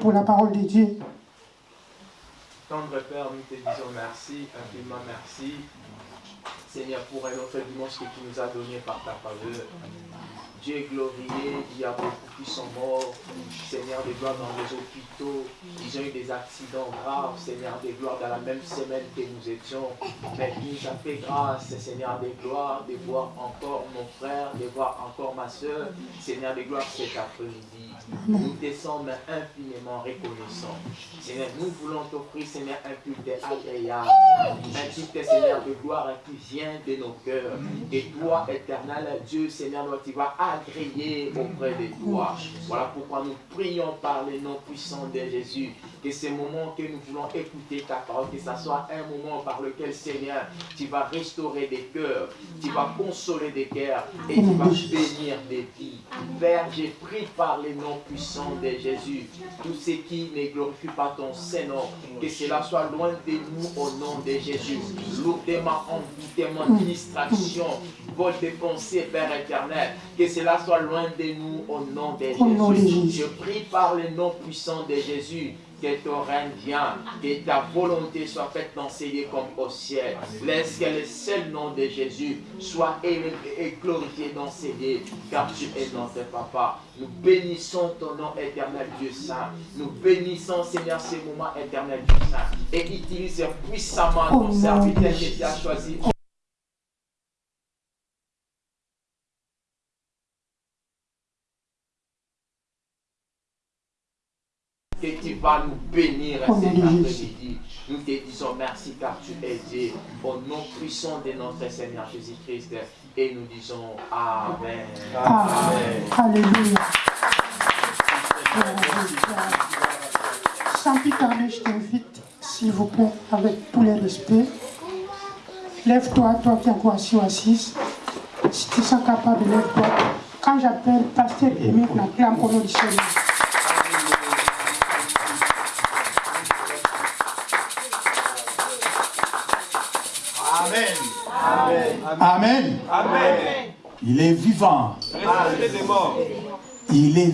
pour la parole de Dieu. Tendre Père, nous te disons merci, infiniment merci. Seigneur, pour un autre dimanche que tu nous as donné par ta faveur. Dieu est glorieux, il y a beaucoup qui sont morts, Seigneur de gloire dans les hôpitaux, ils ont eu des accidents graves, Seigneur de gloire dans la même semaine que nous étions. Mais tu nous as fait grâce, Seigneur de gloire, de voir encore mon frère, de voir encore ma soeur, Seigneur de gloire cet après-midi. Nous te sommes infiniment reconnaissants. Seigneur, nous voulons t'offrir, Seigneur, un culte agréable, un culte, Seigneur, de gloire qui vient de nos cœurs. Et toi, éternel Dieu, Seigneur, tu vas agréer auprès de toi? Voilà pourquoi nous prions par les noms puissants de Jésus. Que ces moments que nous voulons écouter ta parole, que ce soit un moment par lequel, Seigneur, tu vas restaurer des cœurs, tu vas consoler des cœurs et tu vas bénir des vies. Père, j'ai pris par les noms puissants de Jésus, tout ce qui ne glorifie pas ton Saint-Nom, que cela soit loin de nous au nom de Jésus. Lourdement envoûtement, distraction, vol de pensée, Père éternel, que cela soit loin de nous au nom de Jésus. Je prie par le nom puissant de Jésus que ton règne vienne, que ta volonté soit faite dans ces lieux comme au ciel. Laisse que le seul nom de Jésus soit élevé et glorifié dans ces lieux, car tu es notre papa. Nous bénissons ton nom éternel Dieu Saint. Nous bénissons Seigneur ces moments éternels Dieu Saint. Et utilise puissamment ton serviteur qui t'a choisi. que tu vas nous bénir cet après-midi. Nous te disons merci car tu es Dieu. Au nom puissant de notre Seigneur Jésus-Christ. Et nous disons Amen. Amen. Alléluia. Saint-Pierre, je t'invite, s'il vous plaît, avec tous les respects. Lève-toi, toi qui es encore assis ou assise. Si tu sens capable, lève-toi. Quand j'appelle Pasteur Émile, on acclame au nom du Seigneur. Amen. Amen. Il est vivant. Il est vivant. Il est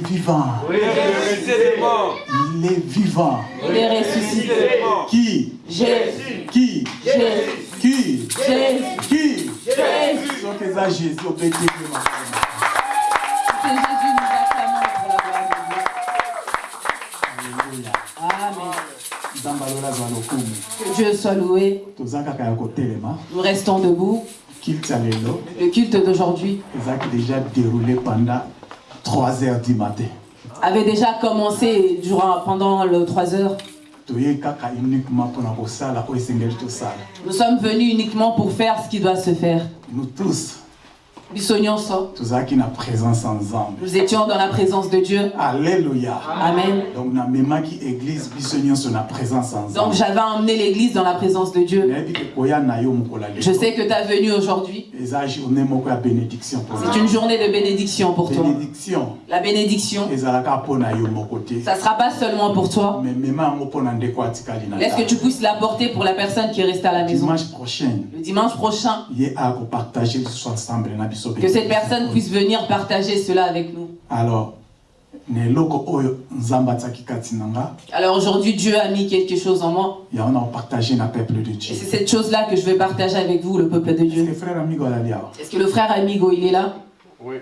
mort. Il est vivant. Il est ressuscité. Qui? Jésus. Qui? Jésus. Qui? Jésus. Qui? Jésus. Donc, c'est Jésus, C'est Jésus, nous acclamons pour la gloire de Dieu. Amen. Que Dieu soit loué. Nous restons debout. Le culte d'aujourd'hui déjà déroulé pendant 3 heures du matin. avait déjà commencé durant, pendant le 3 heures. Nous sommes venus uniquement pour faire ce qui doit se faire. Nous tous. Nous étions dans la présence de Dieu. Alléluia. Amen. Donc. Donc, j'avais emmené l'église dans la présence de Dieu. Je sais que tu es venu aujourd'hui. C'est une journée de bénédiction pour toi. La bénédiction. Ça ne sera pas seulement pour toi. Laisse que tu puisses l'apporter pour la personne qui est restée à la maison? Dimanche prochain. Le dimanche prochain. Que cette personne puisse venir partager cela avec nous. Alors, alors aujourd'hui, Dieu a mis quelque chose en moi. Et on a partagé le peuple de Dieu. Et c'est cette chose-là que je vais partager avec vous, le peuple de Dieu. Est-ce que le frère Amigo, il est là? Oui.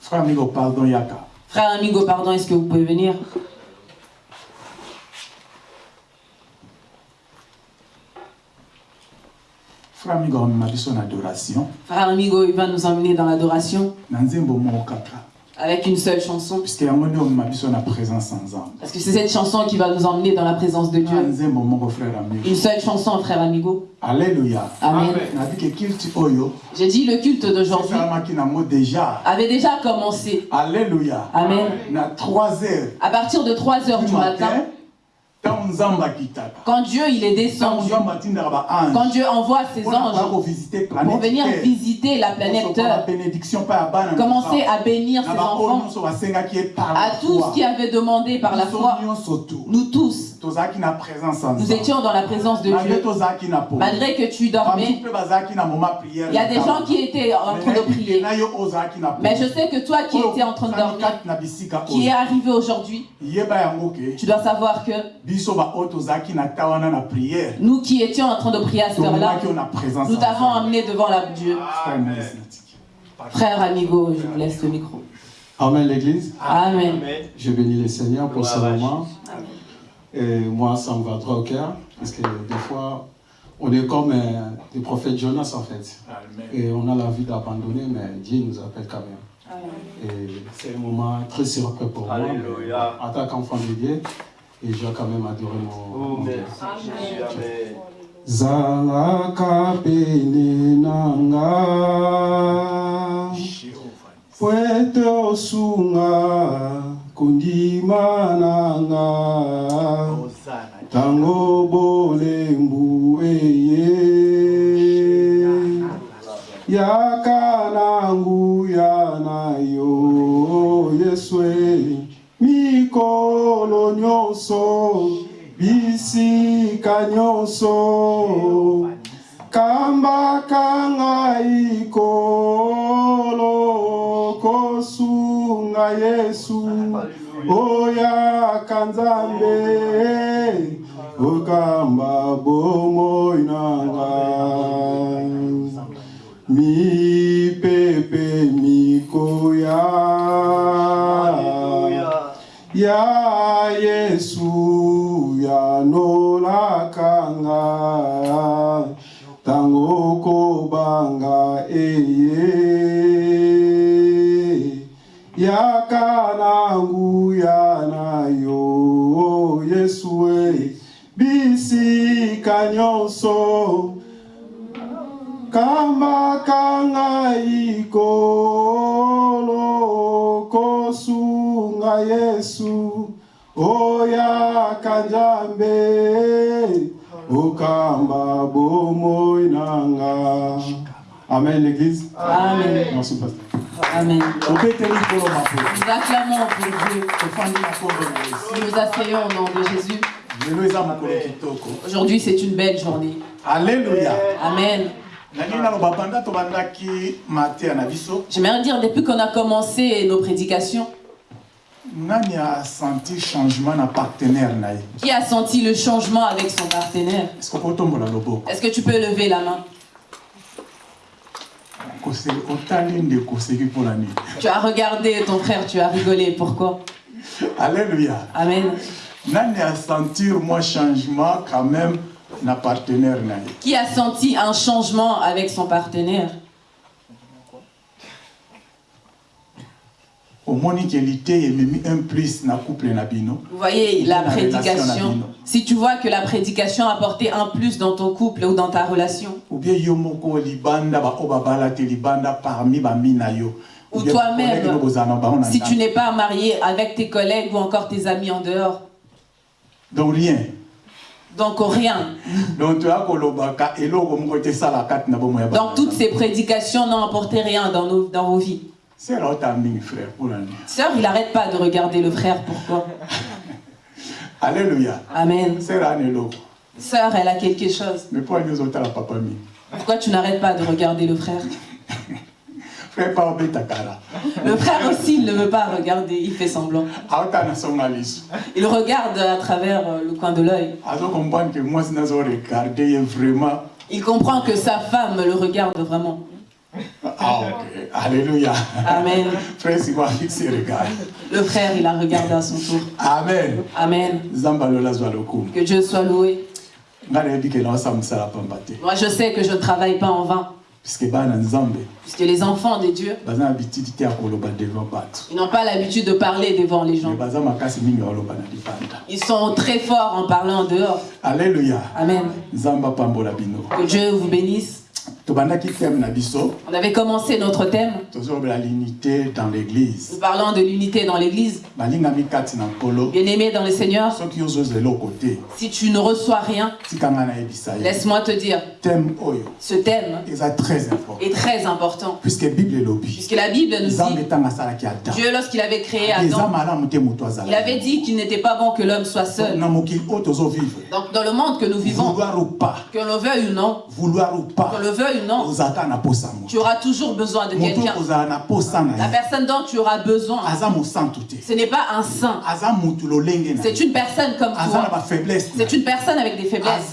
Frère Amigo, pardon, Yaka. Frère Amigo, pardon, est-ce que vous pouvez venir? Frère Amigo, Frère Amigo, il va nous emmener dans l'adoration. Avec une seule chanson. Parce que c'est cette chanson qui va nous emmener dans la présence de Dieu. Une seule chanson, frère Amigo. Alléluia. Amen. J'ai dit le culte d'aujourd'hui avait déjà commencé. Alléluia. Amen. À 3 heures. À partir de 3 heures du matin Quand Dieu il est descendu, quand Dieu envoie ses anges pour venir visiter la planète Terre, commencer à bénir ses enfants, à tous qui avaient demandé par la foi, nous tous, nous étions dans la présence de Dieu. Malgré que tu dormais, il y a des gens qui étaient en train de prier. Mais je sais que toi qui étais en train de dormir, qui est arrivé aujourd'hui, tu dois savoir que nous qui étions en train de prier à cette heure-là, nous t'avons amené devant la Dieu. Frère Amigo, je vous laisse le micro. Amen l'église. Amen. Je bénis le Seigneur pour ce moment. Et moi, ça me va droit au cœur. Parce que des fois, on est comme euh, des prophètes Jonas en fait. Et on a la vie d'abandonner, mais Dieu nous appelle quand même. Et c'est un moment très surprenant pour moi. En tant qu'enfant de Dieu, et j'ai quand même adoré mon, mon Dieu. zalaka pene na nga pwete osunga kondima na nga ntango bolembu eye. Yaka na nguya na yo yesu eh. mi mikolo nyonso bisika nyonso. Kambaka ngai kolo kosunga yesu. Oyaka nzambe okamba bomoi na ngai mipepe mikoya ya yesu yanolakanga tango kobanga eye. Yaka nanguya na yo yesu e bisika nyonso. Kambaka ngai kolo yesu okamba bomoi nanga amen l'église amen merci pasteur Amen. Nous acclamons pour Dieu. Nous nous asseyons au nom de Jésus. Aujourd'hui, c'est une belle journée. Alléluia. Amen. J'aimerais dire, depuis qu'on a commencé nos prédications, senti changement na partenaire na Qui a senti le changement avec son partenaire? Est-ce que tu peux lever la main? Tu as regardé ton frère, tu as rigolé. Pourquoi? Alléluia. Amen. Nani a senti moi changement quand même na partenaire na Qui a senti un changement avec son partenaire? Vous voyez la prédication. Si tu vois que la prédication a apporté un plus dans ton couple ou dans ta relation. Ou toi-même, si tu n'es pas marié avec tes collègues ou encore tes amis en dehors. Donc rien. Donc rien. Donc toutes ces prédications n'ont apporté rien dans, nos, dans vos vies. Sœur, il n'arrête pas de regarder le frère. Pourquoi? Alléluia. Amen. Sœur, elle a quelque chose. Mais Pourquoi tu n'arrêtes pas de regarder le frère? Le frère aussi, il ne veut pas regarder, il fait semblant. Il regarde à travers euh, le coin de l'œil. Il comprend que sa femme le regarde vraiment. Ah. Alléluia. Amen. Fixé regard. Le frère, il a regardé à son tour. Amen. Amen. Que Dieu soit loué. Moi, je sais que je ne travaille pas en vain. Puisque les enfants de Dieu, ils n'ont pas l'habitude de parler devant les gens. Ils sont très forts en parlant dehors. Alléluia. Amen. Que Dieu vous bénisse. On avait commencé notre thème. l'unité dans l'église. Nous parlons de l'unité dans l'église. Bien-aimé dans le Seigneur. Si tu ne reçois rien, laisse-moi te dire. Ce thème est très important. Puisque la Bible nous dit Dieu, lorsqu'il avait créé Adam, il avait dit qu'il n'était pas bon que l'homme soit seul. Donc, dans le monde que nous vivons, que l'on veuille ou non, que le veuille non, tu auras toujours besoin de quelqu'un. La personne dont tu auras besoin, ce n'est pas un saint. C'est une personne comme toi. C'est une personne avec des faiblesses.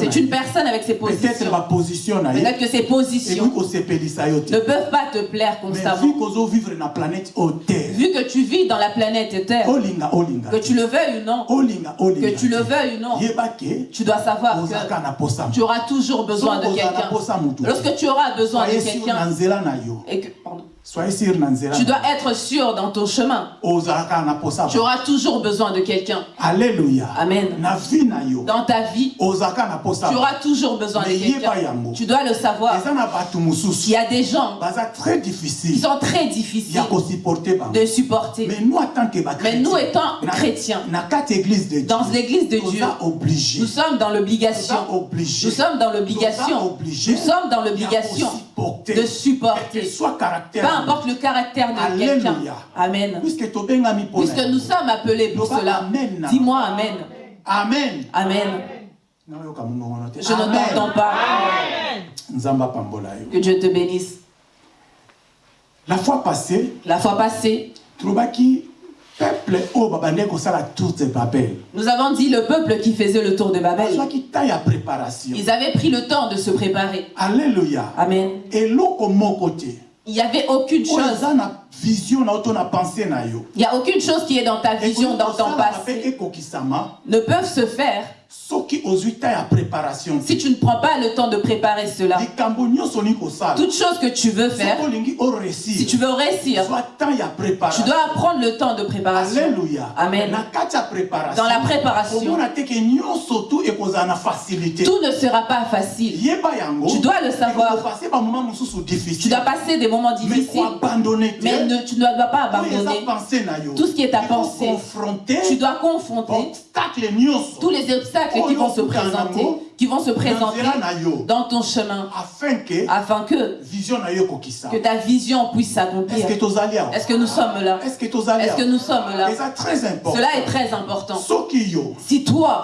C'est une personne avec ses positions. Peut-être que ses positions ne peuvent pas te plaire constamment. Vu que tu vis dans la planète Terre, que tu le veuilles ou non, que tu le veuille ou non, tu dois savoir que tu auras toujours besoin de quelqu'un. Lorsque tu auras besoin de quelqu'un, et que, pardon, tu dois être sûr dans ton chemin. Tu auras toujours besoin de quelqu'un. Alléluia. Amen. Dans ta vie, tu auras toujours besoin de quelqu'un. Tu dois le savoir. Il y a des gens qui sont très difficiles de supporter. Mais nous, étant chrétiens, dans l'église de Dieu, nous sommes dans l'obligation. Nous sommes dans l'obligation. Nous sommes dans l'obligation de supporter. Peu importe le caractère de quelqu'un. Amen. Puisque nous sommes appelés pour cela. Dis-moi Amen. Amen. Amen. Je ne t'entends pas. Que Dieu te bénisse. La fois passée, la fois passée, nous avons dit le peuple qui faisait le tour de Babel. Ils avaient pris le temps de se préparer. Alléluia. Amen. Et côté. Il n'y avait aucune chose. Il n'y a aucune chose qui est dans ta vision, dans ton passé, ne peuvent se faire si tu ne prends pas le temps de préparer cela, toute chose que tu veux faire, si tu veux réussir, tu dois prendre le temps de préparation. Amen. Dans la préparation, tout ne sera pas facile. Tu dois le savoir. Tu dois passer des moments difficiles, mais tu ne dois pas abandonner. tout ce qui est ta pensée. Tu dois confronter tous les obstacles qui vont se présenter, qui vont se présenter dans ton chemin, afin que, que ta vision puisse s'accomplir. Est-ce que nous sommes là? Est-ce que nous sommes là? Cela est très important. Si toi,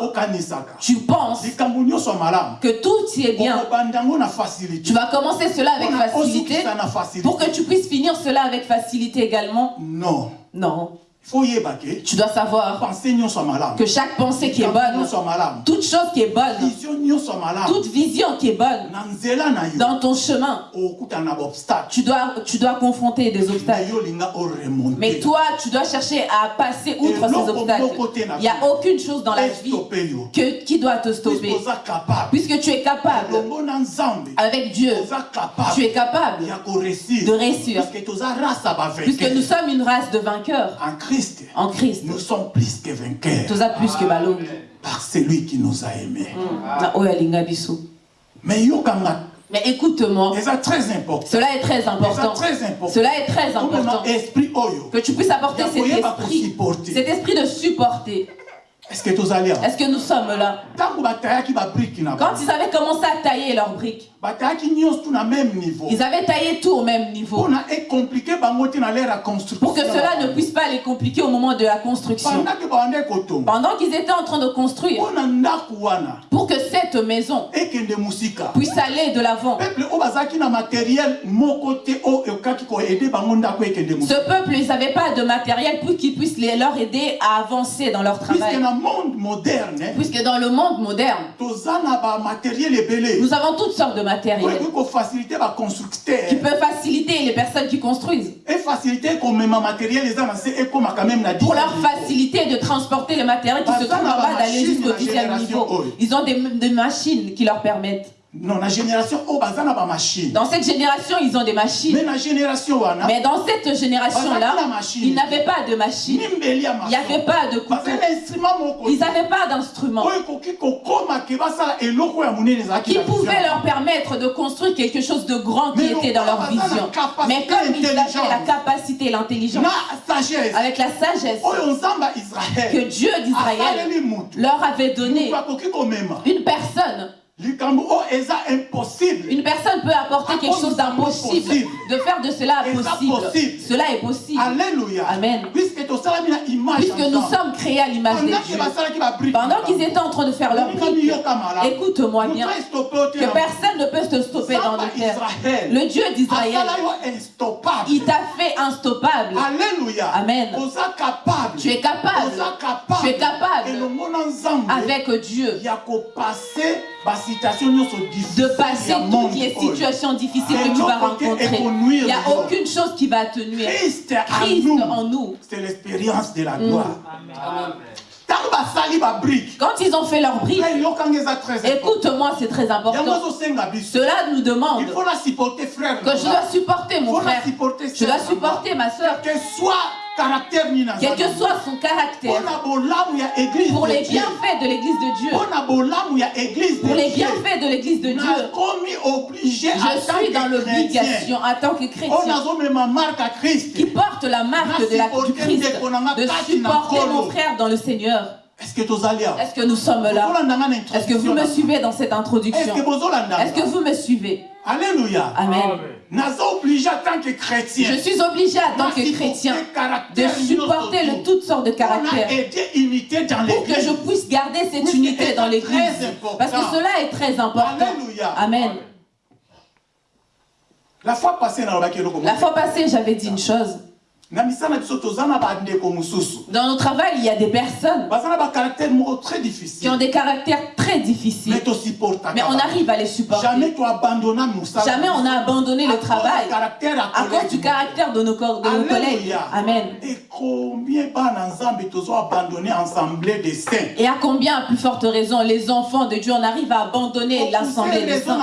tu penses que tout est bien, tu vas commencer cela avec facilité pour que tu puisses finir cela avec facilité également? Non. Non. Tu dois savoir que chaque pensée qui est bonne, toute chose qui est bonne, toute vision qui est bonne, dans ton chemin, tu dois, tu dois confronter des obstacles. Mais toi, tu dois chercher à passer outre ces obstacles. Il n'y a aucune chose dans la vie que, qui doit te stopper. Puisque tu es capable, avec Dieu, tu es capable de réussir. Puisque nous sommes une race de vainqueurs. En Christ. Nous sommes plus que vainqueurs. plus que Par celui qui nous a aimés. Mm. Mais mais écoute-moi. Très important. Cela est très important. Très important. Cela est très important. Que tu puisses apporter cet esprit, cet esprit de supporter. Est-ce que, Est que nous sommes là? Quand ils avaient commencé à tailler leurs briques, ils avaient taillé tout au même niveau. Pour que cela ne puisse pas les compliquer au moment de la construction. Pendant qu'ils étaient en train de construire, pour que cette maison puisse aller de l'avant. Ce peuple, ils n'avaient pas de matériel pour qu'ils puissent leur aider à avancer dans leur travail. Puisque dans le monde moderne, nous avons toutes sortes de matériel qui peuvent faciliter les personnes qui construisent. Pour leur faciliter de transporter le matériel qui se trouve en bas d'aller jusqu'au dixième niveau. Ils ont des, des machines qui leur permettent. Non, la génération oh, machine. Dans cette génération, ils ont des machines. Mais la génération Mais dans cette génération-là, ils n'avaient pas de machine. Il n'y avait pas de couteau. Ils n'avaient pas d'instrument. Qui pouvait leur permettre de construire quelque chose de grand qui était dans leur vision. Mais comme ils avaient la capacité, l'intelligence, avec la sagesse que Dieu d'Israël leur avait donné une personne une personne peut apporter quelque chose d'impossible, de faire de cela possible. Cela est possible. Alléluia. Amen. Puisque nous sommes créés à l'image de Dieu. Pendant qu'ils étaient en train de faire leur vie, écoute-moi bien, que personne ne peut te stopper dans le terre. Le Dieu d'Israël, il t'a fait instoppable. Alléluia. Amen. Tu es capable. Tu es capable avec Dieu de passer toutes les situations difficiles que tu vas rencontrer. Il n'y a aucune chose qui va te nuire. Christ, en nous, c'est l'expérience de la mm. gloire. Quand ils ont fait leur brique, écoute-moi, c'est très important. Cela nous demande que je dois supporter mon frère, je dois supporter ma soeur. Quel que soit son caractère, pour les bienfaits de l'église de Dieu, pour les bienfaits de l'église de Dieu, je suis dans l'obligation en tant que chrétien. Qui porte la marque de la, du Christ. de supporter mon frère dans le Seigneur. Est-ce que, Est que nous sommes là Est-ce que vous me suivez dans cette introduction Est-ce que vous me suivez Alléluia. Amen. Je suis obligé en tant que chrétien de supporter le, toutes sortes de caractères. Pour que je puisse garder cette unité dans l'église. Parce que cela est très important. Alléluia. Amen. La fois passée, La fois passée, j'avais dit une chose. Dans notre travail, il y a des personnes qui ont des caractères très difficiles. Mais on arrive à les supporter. Jamais on a abandonné le travail à cause du caractère de nos, de collègues. Amen. Et à combien, à plus forte raison, les enfants de Dieu, on arrive à abandonner l'assemblée des saints.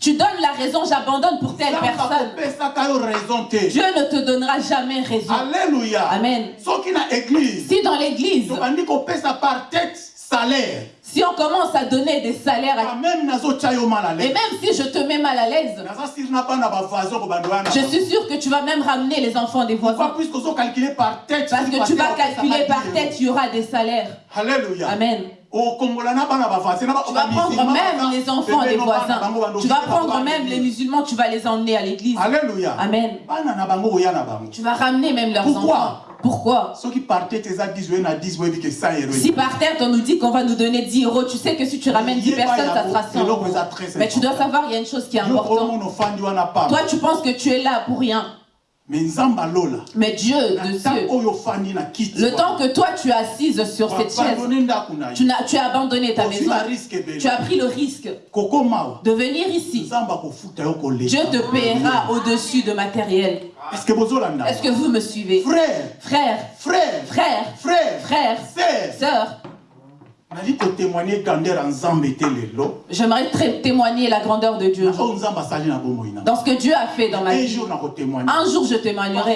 Tu donnes la raison, j'abandonne pour telle personne. Dieu ne te donnera jamais raison. Alléluia. Amen. Si dans l'église, si on commence à donner des salaires à... Et même si je te mets mal à l'aise, je suis sûr que tu vas même ramener les enfants des voisins. Parce que tu vas calculer par tête, il y aura des salaires. Alléluia. Amen. Tu vas prendre même les enfants des voisins. Tu vas prendre même les musulmans, tu vas les emmener à l'église. Alléluia. Amen. Tu vas ramener même leurs enfants. Pourquoi? Si par tête on nous dit qu'on va nous donner 10 euros, tu sais que si tu ramènes 10 personnes, ça sera 100 euros. Mais tu dois savoir, il y a une chose qui est importante. Toi, tu penses que tu es là pour rien. Mais Dieu de Dieu, le temps que toi tu es assise sur cette chaise, tu as, tu as abandonné ta maison, tu as pris le risque de venir ici. Dieu te paiera au-dessus de matériel. Est-ce que vous me suivez? Frère, frère, frère, frère, frère, frère, sœur, J'aimerais témoigner la grandeur de Dieu. Dans ce que Dieu a fait dans ma vie. Un jour, je témoignerai.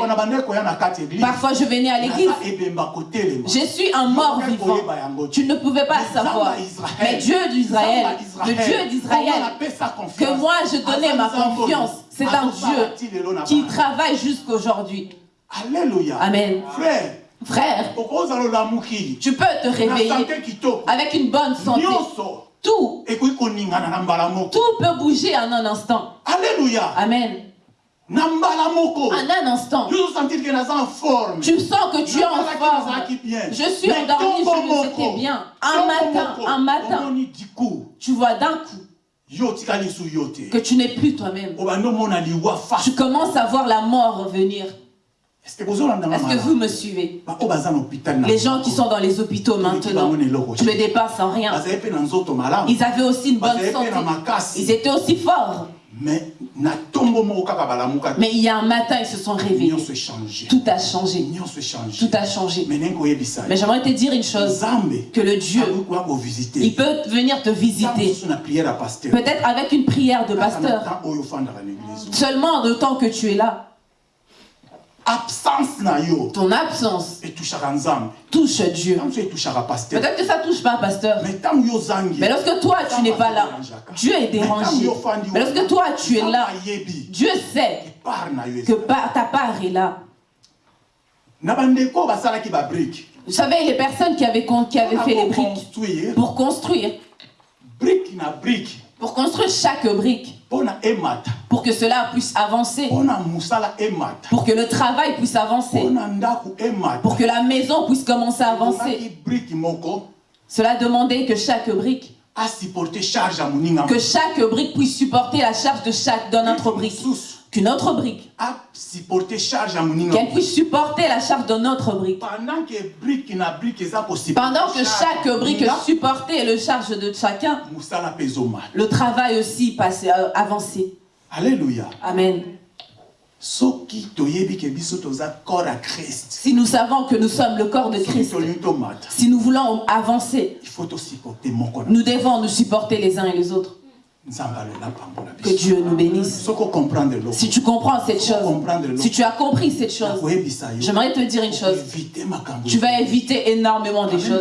Parfois, je venais à l'église. Je suis un mort vivant. Tu ne pouvais pas savoir. Mais Dieu d'Israël, le Dieu d'Israël, que moi je donnais ma confiance, c'est un Dieu qui travaille jusqu'aujourd'hui. Alléluia. Amen. Frère. Frère, tu peux te réveiller avec une bonne santé. Tout, tout peut bouger en un instant. Alléluia. Amen. En un instant, tu sens que tu es en forme. Je suis endormi, je me sentais bien. Un matin, un matin, tu vois d'un coup que tu n'es plus toi-même. Tu commences à voir la mort revenir. Est-ce que vous me suivez? Les gens qui sont dans les hôpitaux maintenant, tu me dépasses en rien. Ils avaient aussi une bonne santé. Ils étaient aussi forts. Mais il y a un matin, ils se sont réveillés. Tout a changé. Tout a changé. Mais j'aimerais te dire une chose. Que le Dieu, il peut venir te visiter. Peut-être avec une prière de pasteur. Seulement en temps que tu es là absence na yo. Ton absence. Touche Dieu. Peut-être que ça touche pas pasteur. Mais lorsque toi tu n'es pas là Dieu est dérangé. mais lorsque toi tu es là Dieu sait que ta part est là. Vous savez les personnes qui avaient, qui avaient fait les briques. pour construire. Pour construire chaque brique pour que cela puisse avancer. Pour que le travail puisse avancer. Pour que la maison puisse commencer à avancer. Cela demandait que chaque brique que chaque brique puisse supporter la charge de chaque d'une autre brique qu'une autre brique. Qu'elle puisse supporter la charge d'une autre brique. Pendant que chaque brique supportait le charge de chacun le travail aussi passait euh, avancer Alléluia. Amen. Si nous savons que nous sommes le corps de Christ, si nous voulons avancer, nous devons nous supporter les uns et les autres. Que Dieu nous bénisse. Si tu comprends cette chose, si tu as compris cette chose, j'aimerais te dire une chose. Tu vas éviter énormément de choses.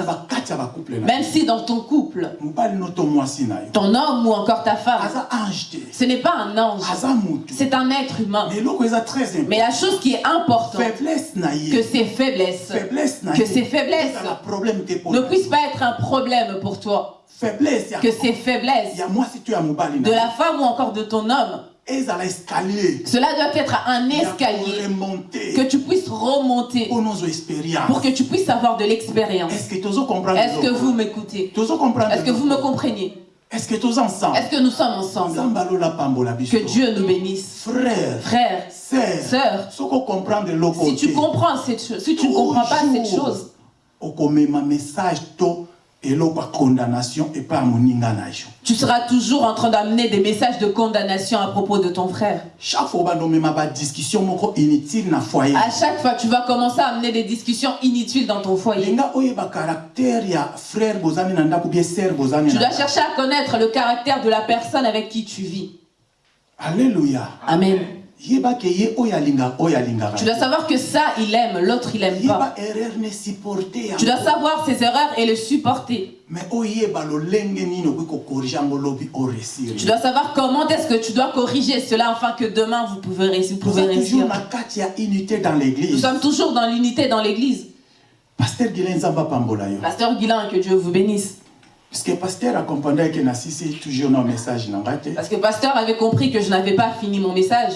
Même si dans ton couple, ton homme ou encore ta femme, ce n'est pas un ange, c'est un être humain. Mais la chose qui est importante, que ces faiblesses, que ces faiblesses ne puissent pas être un problème pour toi que ces faiblesses de la femme ou encore de ton homme? Cela doit être un escalier que tu puisses remonter pour que tu puisses avoir de l'expérience. Est-ce que vous m'écoutez? Est-ce que vous me comprenez est-ce que Est-ce que nous sommes ensemble? Que Dieu nous bénisse. Frère, frère, sœur, si tu comprends cette chose, si tu ne comprends pas cette chose, message Tu seras toujours en train d'amener des messages de condamnation à propos de ton frère. Chaque fois, discussion inutile na foyer. À chaque fois, tu vas commencer à amener des discussions inutiles dans ton foyer. Tu dois chercher à connaître le caractère de la personne avec qui tu vis. Alléluia. Amen. Tu dois savoir que ça, il aime, l'autre, il aime pas. Tu dois savoir ses erreurs et le supporter. Tu dois savoir comment est-ce que tu dois corriger cela afin que demain vous pouvez réussir. Nous sommes toujours dans l'unité dans l'église. Pasteur Guilain, que Dieu vous bénisse. Parce que pasteur accompagné que toujours nos message Parce que pasteur avait compris que je n'avais pas fini mon message.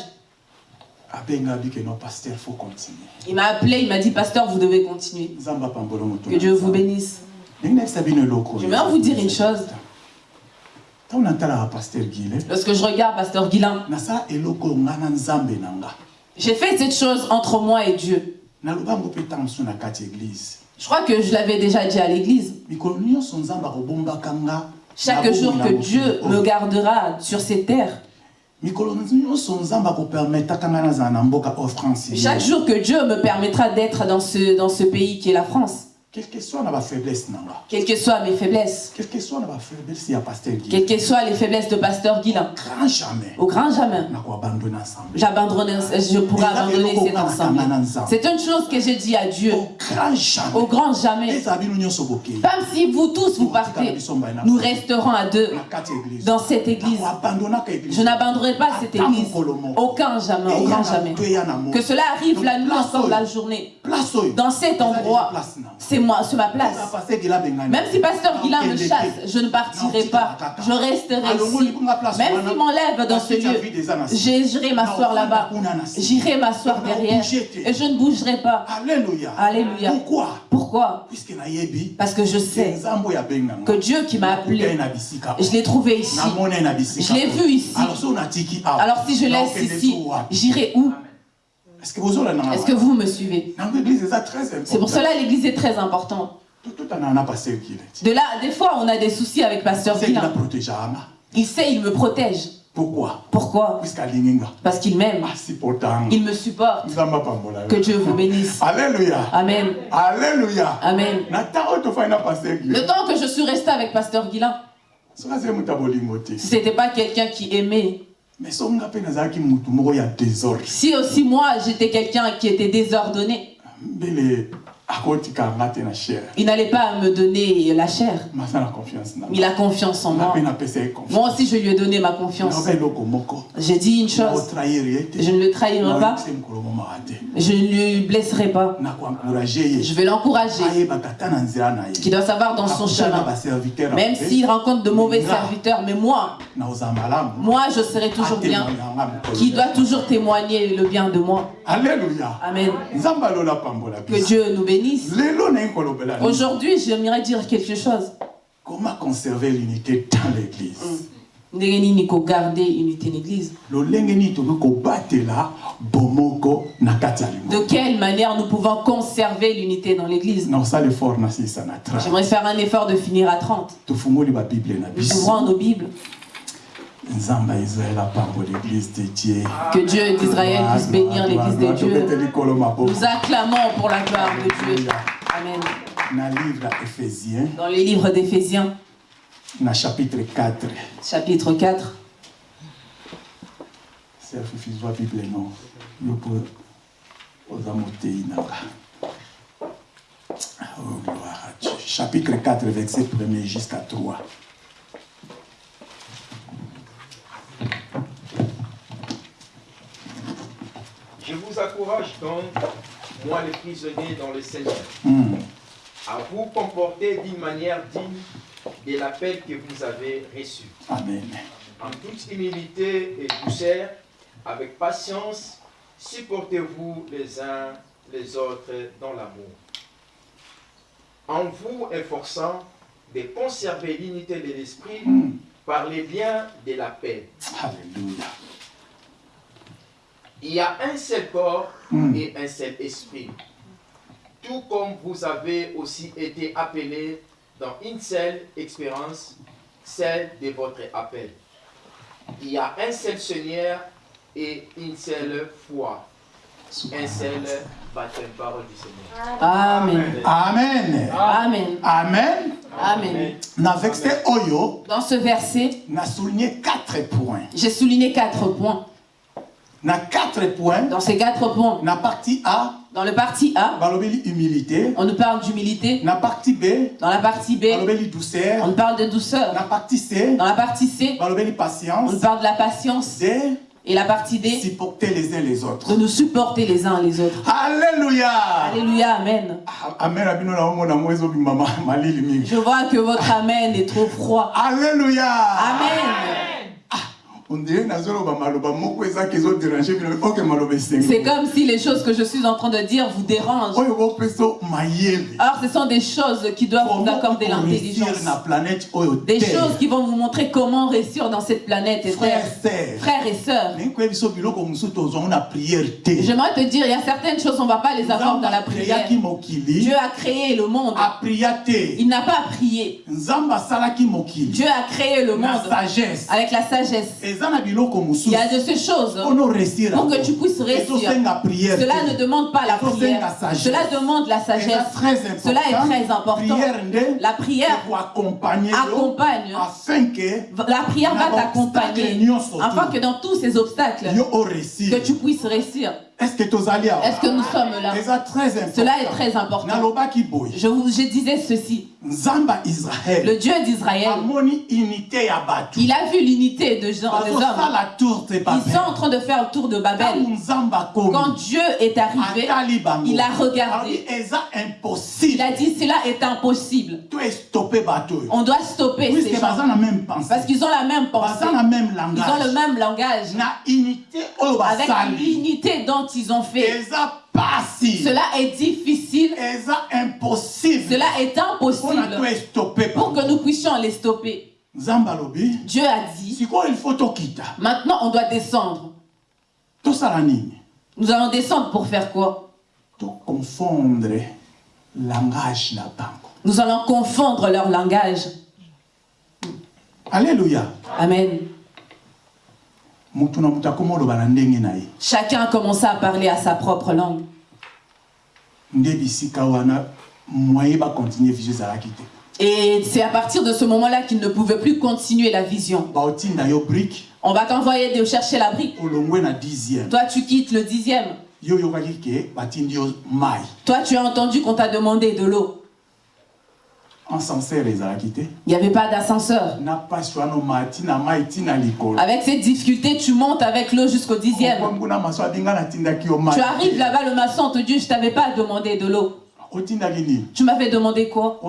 Il m'a appelé, il m'a dit, pasteur, vous devez continuer. Que Dieu vous bénisse. Je vais vous dire une chose. Lorsque je regarde pasteur Guilain, j'ai fait cette chose entre moi et Dieu. Je crois que je l'avais déjà dit à l'église. Chaque jour que Dieu me gardera sur ces terres, chaque jour que Dieu me permettra d'être dans ce, dans ce pays qui est la France, quelle que soit ma faiblesse, quelles que soient mes faiblesses, quelle que soit faiblesse, pasteur quelles que soient les faiblesses de pasteur Guilain, au grand jamais, au grand jamais, j'abandonne, je pourrais abandonner cet ensemble. C'est une chose que j'ai dit à Dieu, au grand jamais, même si vous tous vous partez, nous resterons à deux dans cette église. Je n'abandonnerai pas cette église, aucun jamais, au grand jamais. Que cela arrive la nuit encore la journée, dans cet endroit, c'est moi, sur ma place. Même si pasteur Guilain me chasse, je ne partirai pas. Je resterai ici. Même s'il m'enlève dans ce lieu, j'irai m'asseoir là-bas. J'irai m'asseoir derrière. Et je ne bougerai pas. Alléluia. Alléluia. Pourquoi? Pourquoi? Parce que je sais que Dieu qui m'a appelé, je l'ai trouvé ici. Je l'ai vu ici. Alors si je laisse ici, j'irai où? Est-ce que vous me suivez? C'est pour cela l'église est très importante. De là, des fois, on a des soucis avec pasteur Il sait, il me protège. Pourquoi? Pourquoi? Parce qu'il m'aime. Ah, il me supporte. Que Dieu vous bénisse. Alléluia. Amen. Alléluia. Amen. Le temps que je suis resté avec Pasteur ce n'était pas quelqu'un qui aimait, si aussi moi j'étais quelqu'un qui était désordonné, il n'allait pas me donner la chair. Il a confiance en moi. Moi aussi, je lui ai donné ma confiance. J'ai dit une chose. Je ne le trahirai pas. Je ne lui blesserai pas. Je vais l'encourager. Qui doit savoir dans son chemin. Même s'il rencontre de mauvais serviteurs. Mais moi, moi, je serai toujours bien. Qui doit toujours témoigner le bien de moi. Alléluia. Amen. Que Dieu nous bénisse. Aujourd'hui, j'aimerais dire quelque chose. Comment conserver l'unité dans l'église? Mm. garder l'église De quelle manière nous pouvons conserver l'unité dans l'église? J'aimerais faire un effort de finir à 30. Nous ouvrons nos Bibles. Que Dieu d'Israël puisse bénir l'église de Dieu. Nous acclamons pour la gloire de Dieu. Amen. Dans les livres d'Éphésiens. chapitre 4. Chapitre 4. Oh, gloire à Dieu. Chapitre 4, verset 1 jusqu'à 3. Je vous encourage donc, moi les prisonniers dans le Seigneur, hmm. à vous comporter d'une manière digne de l'appel que vous avez reçu. Amen. En toute humilité et douceur, avec patience, supportez-vous les uns les autres dans l'amour. En vous efforçant de conserver l'unité de l'esprit hmm. Par les liens de la paix. Alléluia. Il y a un seul corps hmm. et un seul esprit. Tout comme vous avez aussi été appelés dans une seule expérience, celle de votre appel. Il y a un seul Seigneur et une seule foi. Un seul baptême, parole du Seigneur. Amen. Amen. Amen. Amen. Amen. Dans ce verset, souligné quatre points. J'ai souligné quatre points. quatre points. Dans ces quatre points. La partie A. Dans le partie A. humilité. On nous parle d'humilité. La partie B. Dans la partie B. douceur. On nous parle de douceur. La partie C. Dans la partie C. patience. On nous parle de la patience. Et la partie D. Supporter les uns les autres. De nous supporter les uns les autres. Alléluia. Alléluia, amen. Amen. Je vois que votre amen est trop froid. Alléluia. Amen. C'est comme si les choses que je suis en train de dire vous dérangent. Alors ce sont des choses qui doivent vous accorder l'intelligence. Des choses qui vont vous montrer comment réussir dans cette planète. Frères, frères et sœurs. J'aimerais te dire, il y a certaines choses, on ne va pas les avoir dans la prière. Dieu a créé le monde. Il n'a pas prié. Dieu a créé le monde avec la sagesse. Il y a de ces choses pour que tu puisses réussir. Cela ne demande pas la prière. Cela demande la sagesse. Cela est très important. La prière accompagne. La prière va t'accompagner afin que dans tous ces obstacles, que tu puisses réussir. Est-ce que, nous sommes là Cela est très important. Je vous je disais ceci. Le Dieu d'Israël, il a vu l'unité de gens, des hommes. Ils sont en train de faire le tour de Babel. Quand Dieu est arrivé, il a regardé. Il a dit, cela est impossible. On doit stopper ces gens. Parce qu'ils ont la même pensée. Ils ont le même langage. Avec l'unité dont ils ont fait. Cela est difficile. Cela est impossible. Pour que nous puissions les stopper. Dieu a dit. Maintenant, on doit descendre. Nous allons descendre pour faire quoi? Confondre langage Nous allons confondre leur langage. Alléluia. Amen. Chacun a commencé à parler à sa propre langue. Et c'est à partir de ce moment-là qu'il ne pouvait plus continuer la vision. On va t'envoyer de chercher la brique. Toi, tu quittes le dixième. Toi, tu as entendu qu'on t'a demandé de l'eau. Il n'y avait pas d'ascenseur. Avec cette difficulté, tu montes avec l'eau jusqu'au dixième. Tu arrives là-bas, le maçon te dit, je t'avais pas demandé de l'eau. Tu m'avais demandé quoi?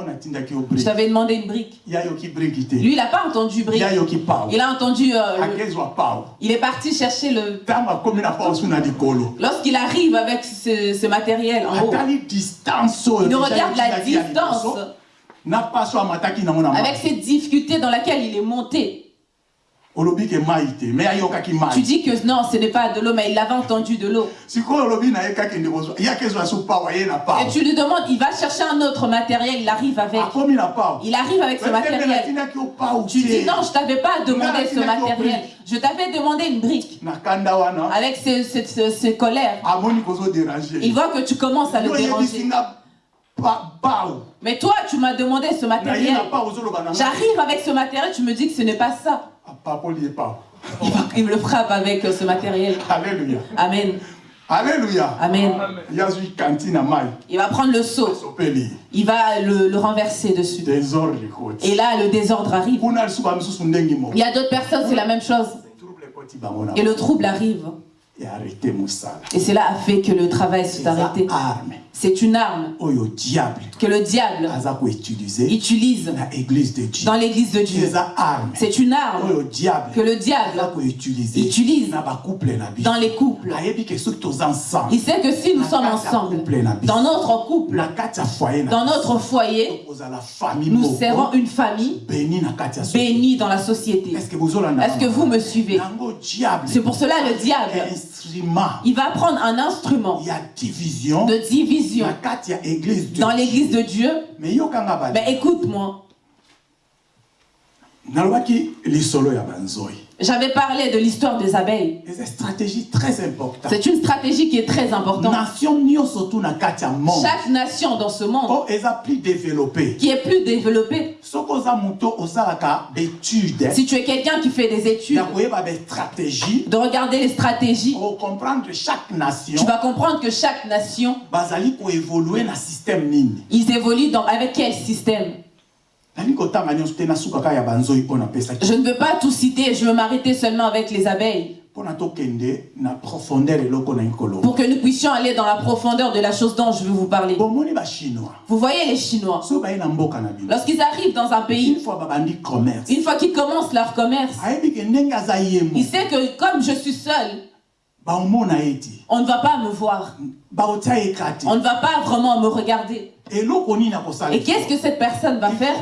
Je t'avais demandé une brique. Lui, il n'a pas entendu brique. Il a entendu... Euh, il est parti chercher le... Lorsqu'il arrive avec ce, ce matériel en haut, il regarde la distance avec cette difficulté dans laquelle il est monté. Tu dis que non, ce n'est pas de l'eau, mais il avait entendu de l'eau. Et tu lui demandes, il va chercher un autre matériel, il arrive avec. Il arrive avec ce matériel. Tu dis non, je t'avais pas demandé ce matériel. Je t'avais demandé une brique. Avec ce, colère. Il voit que tu commences à le déranger. Mais toi, tu m'as demandé ce matériel. J'arrive avec ce matériel, tu me dis que ce n'est pas ça. Il, me le frappe avec ce matériel. Alléluia. Amen. Alléluia. Amen. Il va prendre le seau. Il va le, le renverser dessus. Et là, le désordre arrive. Il y a d'autres personnes, c'est la même chose. Et le trouble arrive. Et cela a fait que le travail s'est arrêté. C'est une arme que le diable utilise dans l'église de Dieu. C'est une arme que le diable utilise dans les couples. Il sait que si nous sommes ensemble, dans notre couple, dans notre foyer, nous serons une famille bénie dans la société. Est-ce que vous me suivez? C'est pour cela le diable, il va prendre un instrument de division dans l'église de Dieu. Mais écoute-moi. J'avais parlé de l'histoire des abeilles. C'est une stratégie très importante. C'est une stratégie qui est très importante. Chaque nation dans ce monde oh, qui est plus développée. Si tu es quelqu'un qui fait des études, de regarder les stratégies, tu vas comprendre que chaque nation, ils évoluent dans, avec quel système? Je ne veux pas tout citer, je veux m'arrêter seulement avec les abeilles. Pour que nous puissions aller dans la profondeur de la chose dont je veux vous parler. Vous voyez les Chinois, lorsqu'ils arrivent dans un pays, une fois qu'ils commencent leur commerce, il sait que comme je suis seul, on ne va pas me voir. On ne va pas vraiment me regarder. Et qu'est-ce que cette personne va faire?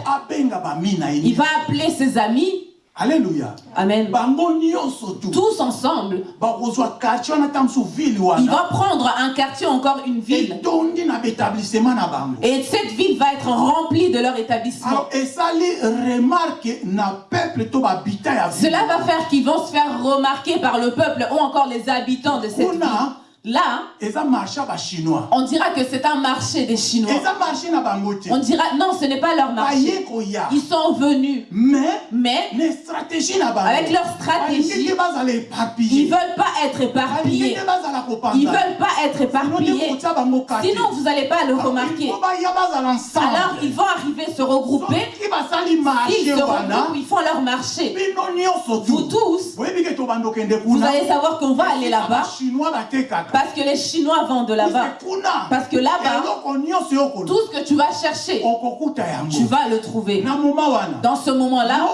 Il va appeler ses amis. Alléluia. Amen. Tous ensemble. Il va prendre un quartier, encore une ville. Et cette ville va être remplie de leur établissement. Cela va faire qu'ils vont se faire remarquer par le peuple ou encore les habitants de cette ville. Là, on dira que c'est un marché des Chinois. On dira non, ce n'est pas leur marché. Ils sont venus. Mais, mais avec leur stratégie, ils ne veulent pas être éparpillés. Ils ne veulent pas être éparpillés. Sinon, vous n'allez pas le remarquer. Alors, ils vont arriver se regrouper. Ils se regroupent, ils font leur marché. Vous tous, vous allez savoir qu'on va aller là-bas. Parce que les Chinois vendent de là-bas. Parce que là-bas, tout ce que tu vas chercher, tu vas le trouver. Dans ce moment-là,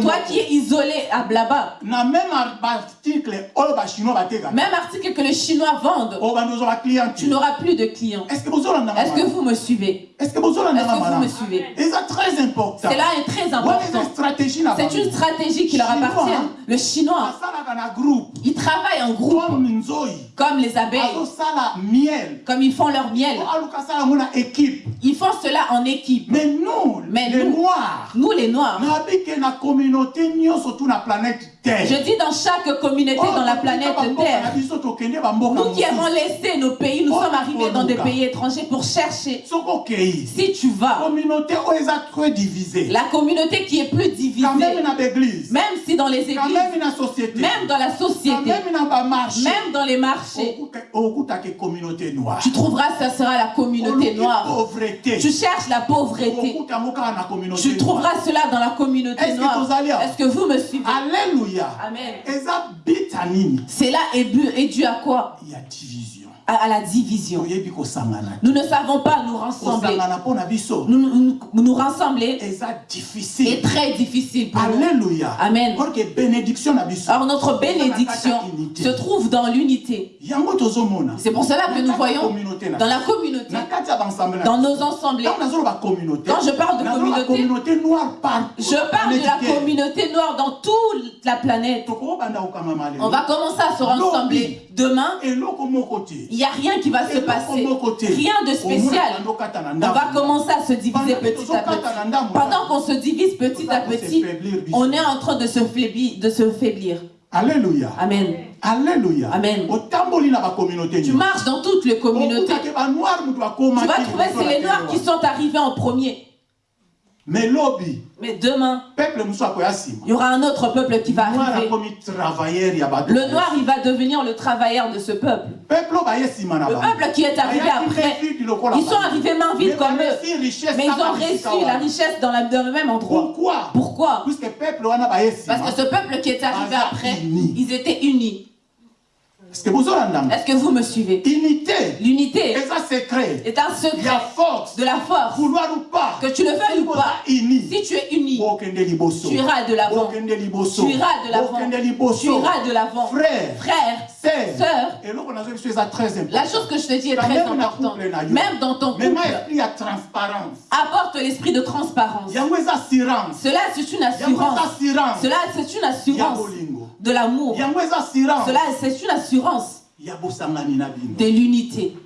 toi qui es isolé à là-bas, même article que les Chinois vendent, tu n'auras plus de clients. Est-ce que vous me suivez? Est-ce que vous me suivez? C'est très important. Cela est très important. C'est une stratégie qui leur appartient. Le Chinois, il travaille en groupe comme les abeilles, comme ils font leur miel. Ils font cela en équipe. Mais nous, Mais les nous, Noirs, Nous les Noirs. surtout la planète Terre. Je dis dans chaque communauté Oh, dans la planète Terre. Nous qui avons laissé nos pays, nous Oh, sommes arrivés dans des pays étrangers pour chercher. Si tu vas, la communauté qui est plus divisée, même si dans les églises, même dans la société, même dans les marchés, tu trouveras ça sera la communauté noire. Tu cherches la pauvreté. Tu trouveras cela dans la communauté noire. Est-ce que vous me suivez? Alléluia. Amen. bita nini. Cela est, dû à quoi? Ya division à, à la division. Nous ne savons pas nous rassembler. Nous nous, nous rassembler est très difficile pour nous. alléluia Amen. Alors notre bénédiction se trouve dans l'unité. C'est pour cela que nous voyons dans la communauté, dans nos assemblées. Quand je parle de communauté, Je parle de la communauté noire dans toute la planète. On va commencer à se rassembler demain. Il n'y a rien qui va se passer. Rien de spécial. On va commencer à se diviser petit à petit. Pendant qu'on se divise petit à petit, on est en train de se faiblir. De se faiblir. alléluia Amen. alléluia Amen. Tu marches dans toutes les communautés. Tu vas trouver c'est les noirs qui sont arrivés en premier. mais lobi Mais demain, il y aura un autre peuple qui va arriver. Le noir, il va devenir le travailleur de ce peuple. Le peuple qui est arrivé après, ils sont arrivés main vide comme eux. Mais ils ont reçu la richesse dans, le même endroit. pourquoi? Pourquoi? Parce que ce peuple qui est arrivé après, ils étaient unis. Est-ce que vous me suivez? Unité. L'unité. Secret est un secret force. de la force. vouloir ou pas. Que tu le veuilles ou pas, si tu es uni, tu iras de l'avant. Tu iras de l'avant. Tu iras de l'avant. frère. Frère, sœur. La chose que je te dis est très importante. Même dans ton couple, apporte l'esprit de transparence. Cela, c'est une assurance. Cela, c'est une assurance de l'amour. Cela, c'est une assurance de l'unité,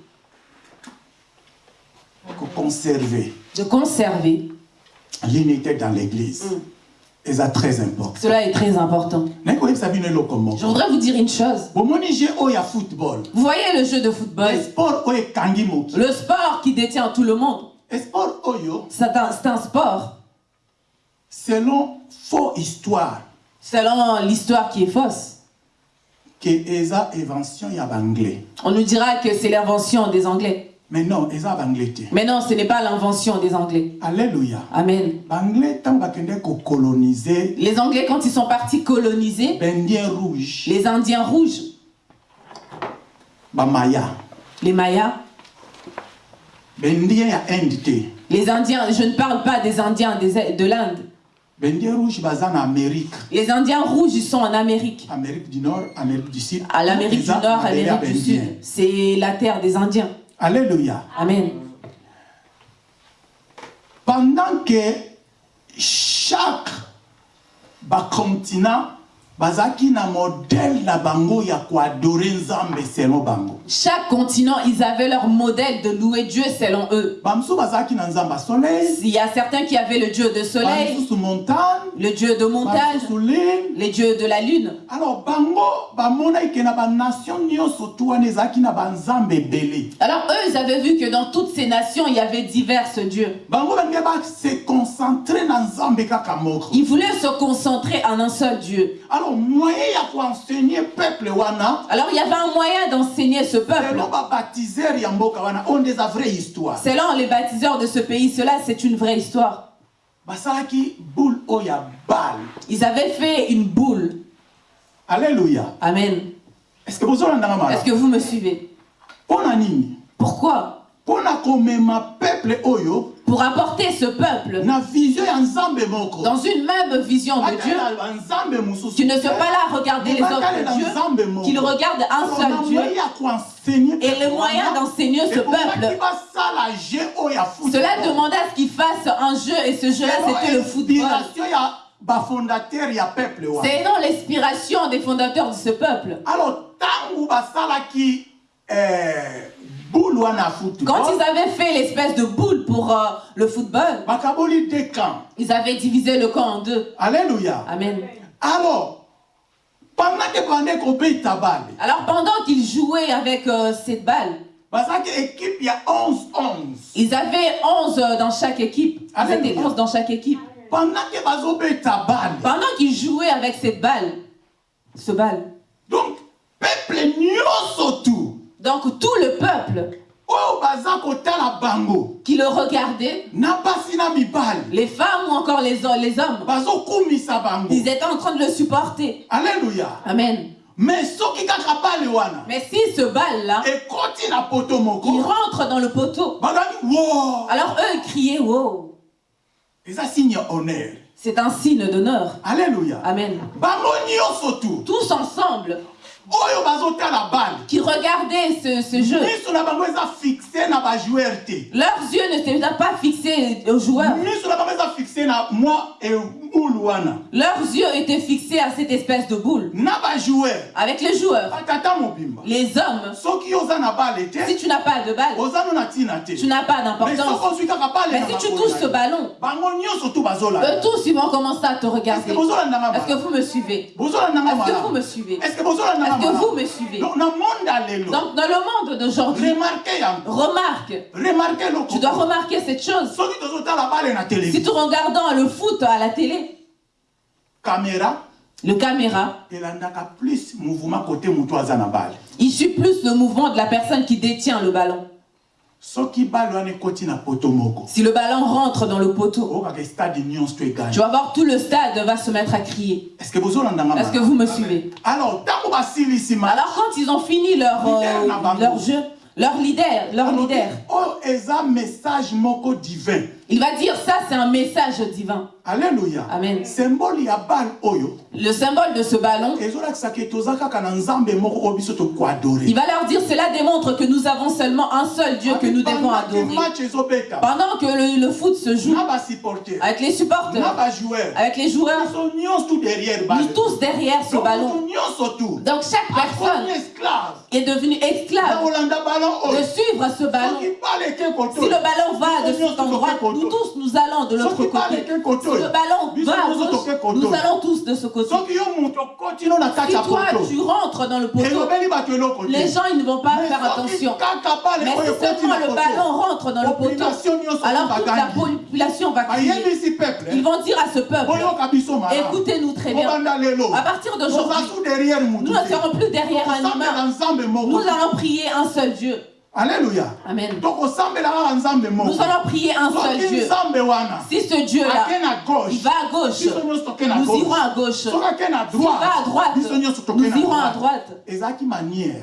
conserver. De conserver. l'unité dans l'église eza très important Cela est très important. Je voudrais vous dire une chose. Vous voyez le jeu de football, le sport qui détient tout le monde, sport oyo c'est un, c'est un sport. Selon faux histoire selon l'histoire qui est fausse. On nous dira que c'est l'invention des Anglais. mais non Mais non, ce n'est pas l'invention des Anglais. alléluia Amen. Les Anglais, quand ils sont partis coloniser, rouge les Indiens rouges, bamaya les Mayas, te les Indiens, je ne parle pas des Indiens de l'Inde. Les Indiens rouges, ils sont en Amérique. amérique du nord amérique du sud À l'Amérique du Nord, Amérique du. Sud. C'est la terre des Indiens. alléluia Amen. pendant que chaque bacontinent bazalaki na modèle na bango ya koadore nzambe selon bango Chaque continent, ils avaient leur modèle de louer Dieu selon eux. bamosusu bazalaki na nzambe ya soleil Il y a certains qui avaient le dieu de soleil, bamosusu montagne le dieu de montagne, bamosusu lune les dieux de la lune. alors bango bamonaki ke na banation nyonso tu wana ezalaki na banzambe ebele Alors eux, ils avaient vu que dans toutes ces nations, il y avait diverses dieux. bango balingi base concentre na nzambe kaka moko Ils voulaient se concentrer en un seul Dieu. alors Alors il y avait un moyen d'enseigner ce peuple. Selon les baptiseurs de ce pays, cela c'est une vraie histoire. Ils avaient fait une boule. alléluia Amen. est-ce que Est-ce malamu que vous me suivez? Pourquoi? Peuple oyo Pour apporter ce peuple dans une même vision de Dieu. Tu ne sois pas là à regarder les autres moko. qu'ils regardent un seul Dieu. Et le moyen d'enseigner ce peuple, cela demandait à ce qu'ils fassent un jeu et ce jeu-là c'était le football. C'est non l'inspiration des fondateurs de ce peuple. alors ntango basalaki eh, quand ils avaient fait l'espèce de boule pour euh, le football, ils avaient divisé le camp en deux. Alléluia. Amen. Alors, pendant que Alors pendant qu'ils jouaient avec euh, cette balle, il y a 11, 11. Ils avaient 11 euh, dans chaque équipe. Ils étaient 11 dans chaque équipe. Pendant qu'ils jouaient avec cette balle, ce balle. Donc, peuple tout. Donc tout le peuple qui le regardait, les femmes ou encore les, les hommes, ils étaient en train de le supporter. Alléluia. Amen. Mais si ce bal-là, il rentre dans le poteau, alors eux criaient wow. C'est un signe d'honneur. Alléluia. Amen. Tous ensemble, qui regardaient ce, ce jeu. Leurs yeux ne s'étaient pas fixés aux joueurs. Leurs yeux étaient fixés à cette espèce de boule. Avec les joueurs. Les hommes. Si tu n'as pas de balle, tu n'as pas d'importance. Mais si tu touches ce ballon, eux tous ils vont commencer à te regarder. Est-ce que vous me suivez? Est-ce que vous me suivez? Est-ce que vous me suivez? Donc dans le monde d'aujourd'hui, remarque, tu dois remarquer cette chose. Si tu regardes le foot à la télé, caméra, le caméra, il suit plus le mouvement de la personne qui détient le ballon. Si le ballon rentre dans le poteau, tu vas voir tout le stade va se mettre à crier. Est-ce que vous me suivez? Alors, quand ils ont fini leur, euh, leur jeu, leur leader, leur leader, oh, message divin. Il va dire ça, c'est un message divin. Alléluia. Amen. oyo. Le symbole de ce ballon. Il va leur dire, cela démontre que nous avons seulement un seul Dieu que nous devons adorer. Pendant que le, foot se joue, avec les supporters, avec les joueurs, nous tous derrière ce ballon. Donc chaque personne est devenue esclave de suivre ce ballon. Si le ballon va de cet endroit, nous tous, nous allons de l'autre côté. Si le ballon va à gauche, nous allons tous de ce côté. Si toi, tu rentres dans le poteau, les gens ils ne vont pas faire attention. Mais si seulement le ballon rentre dans le poteau, alors toute la population va crier. Ils vont dire à ce peuple, écoutez-nous très bien. À partir d'aujourd'hui, nous ne serons plus derrière un humain. Nous allons prier un seul Dieu. Alléluia. Amen. Nous allons prier un seul Dieu. Si ce Dieu-là, il va à gauche, nous irons à gauche. S'il va à droite, nous irons à droite.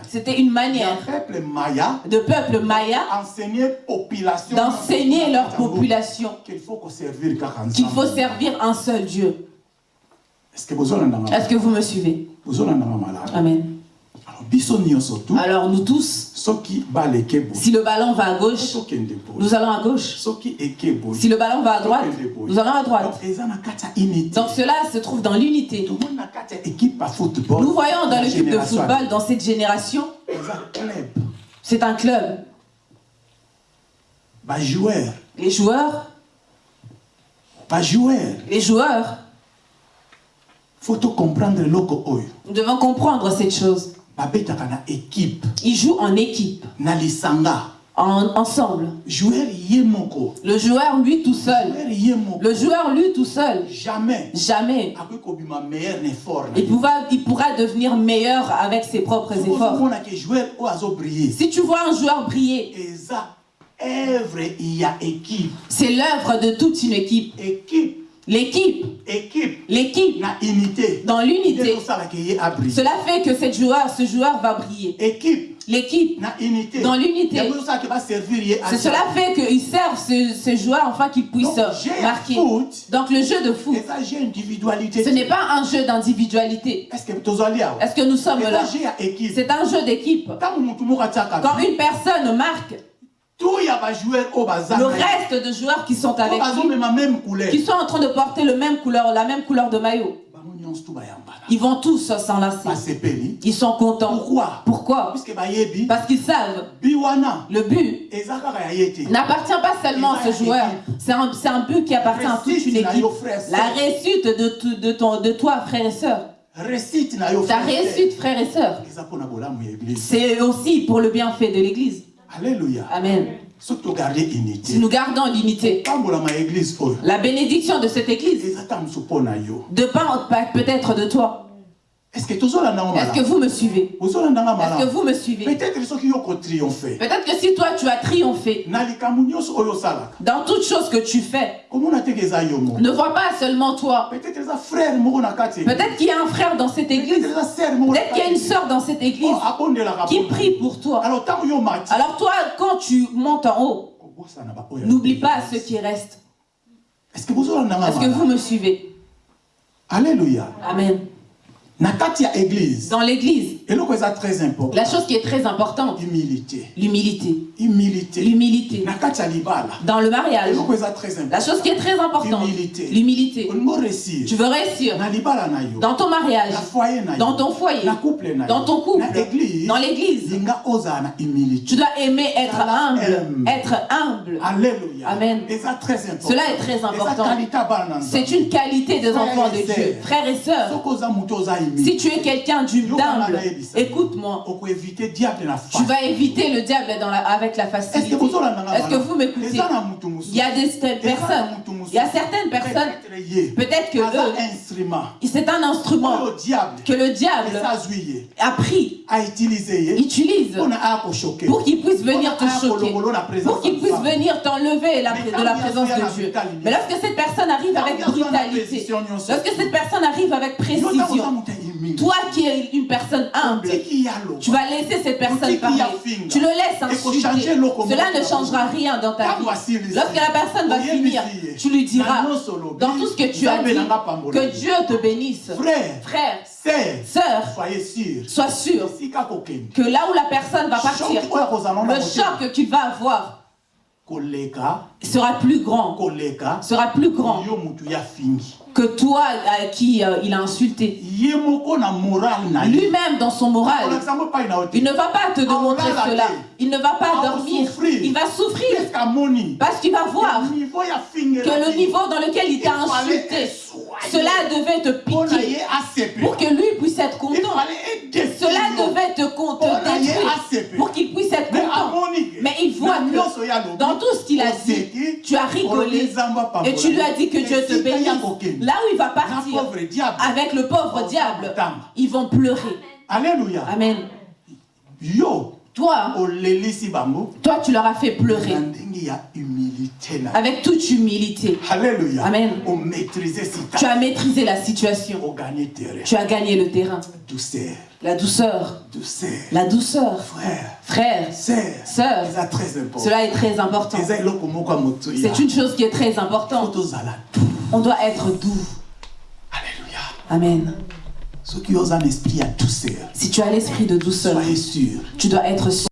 C'était une manière de peuple maya d'enseigner leur population qu'il faut servir un seul Dieu. Est-ce que vous me suivez? Amen. Alors nous tous, si le ballon va à gauche, nous allons à gauche. Si le ballon va à droite, nous allons à droite. Donc cela se trouve dans l'unité. Nous voyons dans l'équipe de football, dans cette génération, c'est un club. Les joueurs, les joueurs, nous devons comprendre cette chose. Ils jouent en équipe. En, ensemble. Le joueur lui tout seul. Le joueur lui tout seul. Jamais. Jamais. Il pourra, il pourra devenir meilleur avec ses propres efforts. Si tu vois un joueur briller, c'est l'œuvre de toute une équipe. L'équipe, l'équipe, dans l'unité, cela fait que cette joueur, ce joueur va briller. L'équipe, dans l'unité, c'est cela fait qu'ils servent ce, ce joueur afin qu'ils puissent marquer. Donc le jeu de foot, ce n'est pas un jeu d'individualité. Est-ce que nous sommes là? C'est un jeu d'équipe. Quand une personne marque, le reste de joueurs qui sont avec lui, qui sont en train de porter le même couleur, la même couleur de maillot, Ils vont tous s'enlacer. Ils sont contents. Pourquoi? Pourquoi? Parce qu'ils savent. Le but n'appartient pas seulement à ce joueur. C'est un, un, but qui appartient à toute une équipe. La réussite de, de, ton, de toi, frère et sœur. Ta réussite, frère et sœur. C'est aussi pour le bienfait de l'église. Alléluia. Amen. Si nous gardons l'unité, la bénédiction de cette église dépend peut-être de toi. Est-ce que, Est que vous me suivez? Est-ce que vous me suivez? Peut-être que si toi tu as triomphé dans toute chose que tu fais, ne vois pas seulement toi. Peut-être qu'il y a un frère dans cette église. Peut-être qu'il y a une soeur dans cette église. oh, qui prie pour toi. Alors toi, quand tu montes en haut, n'oublie pas ceux qui restent. Est-ce que vous me suivez? Alléluia. Amen. Dans l'église, la chose qui est très importante, l'humilité. L'humilité. L'humilité. Dans le mariage, la chose qui est très importante, l'humilité. Tu veux réussir. Dans ton mariage, dans ton foyer, dans ton couple, dans l'église. Tu dois aimer être humble. Être humble. Alléluia. Amen. Cela est très important. C'est une qualité des enfants de Dieu. Frères et sœurs, si tu es quelqu'un d'humble, écoute-moi. Tu vas éviter le diable dans avec la facilité. Est-ce que vous m'écoutez? Il y a des personnes, il y a certaines personnes, peut-être que c'est un instrument. Que le diable a pris, utilise. Pour qu'il puisse venir te choquer, pour qu'il puisse venir t'enlever de la présence de Dieu. Mais lorsque cette personne arrive avec brutalité, lorsque cette personne arrive avec précision, toi qui es une personne humble, tu vas laisser cette personne parler. Tu le laisses insulter. Cela ne changera rien dans ta vie. Lorsque la personne va finir, tu lui diras, dans tout ce que tu as dit, que Dieu te bénisse. Frère, sœur, sois sûr que là où la personne va partir, le choc qu'il va avoir sera plus grand, sera plus grand que toi à qui euh, il a insulté. Lui-même dans son moral, il ne va pas te démontrer cela. Il ne va pas dormir. Il va souffrir. Parce qu'il va voir que le niveau dans lequel il t'a insulté, cela devait te piquer pour que lui puisse être content. Cela devait te, détruire pour qu'il puisse être content. Mais il voit que dans tout ce qu'il a dit, tu as rigolé et tu lui as dit que Dieu te bénisse. Là où il va partir avec le pauvre diable, ils vont pleurer. Alléluia. Amen. Yo. Toi, toi, tu leur as fait pleurer. Avec toute humilité. Alléluia. Amen. Tu as maîtrisé la situation. Tu as gagné le terrain. La douceur. La douceur. Frère. Frère. Sœur. Cela est très important. C'est une chose qui est très importante. On doit être doux. Alléluia. Amen. Si tu as l'esprit de douceur, soyez sûr. Tu dois être sûr.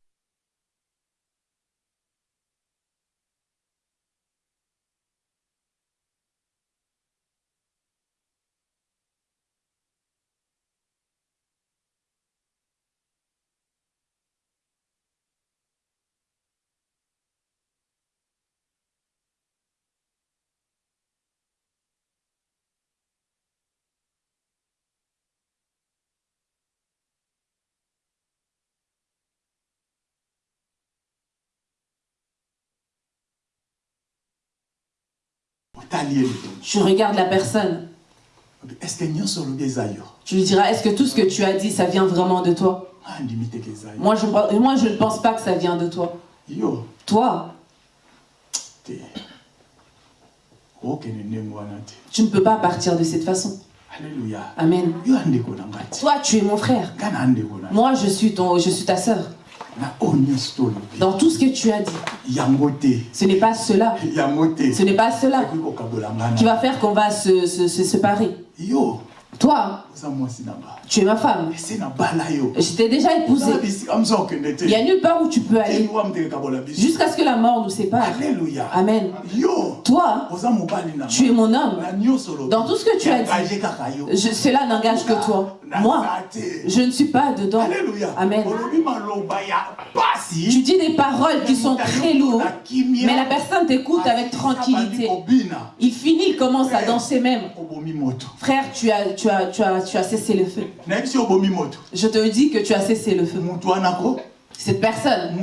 Je regarde la personne. Tu lui diras, est-ce que tout ce que tu as dit, ça vient vraiment de toi? Moi je, moi, je ne pense pas que ça vient de toi. Toi, tu ne peux pas partir de cette façon. Alléluia. Amen. Toi, tu es mon frère. Moi, je suis, ton, je suis ta sœur. Dans tout ce que tu as dit, ce n'est pas cela. Ce n'est pas cela qui va faire qu'on va se, se, séparer. Toi, Tu es ma femme. Je t'ai déjà épousé. Il n'y a nulle part où tu peux aller. Jusqu'à ce que la mort nous sépare. Amen. Toi, tu es mon homme. Dans tout ce que tu as dit, cela n'engage que toi. Moi, je ne suis pas dedans. Amen. Tu dis des paroles qui sont très lourdes, mais la personne t'écoute avec tranquillité. Il finit, il commence à danser même. Frère, tu as, tu as, tu as, tu as cessé le feu. Je te dis que tu as cessé le feu. Cette personne,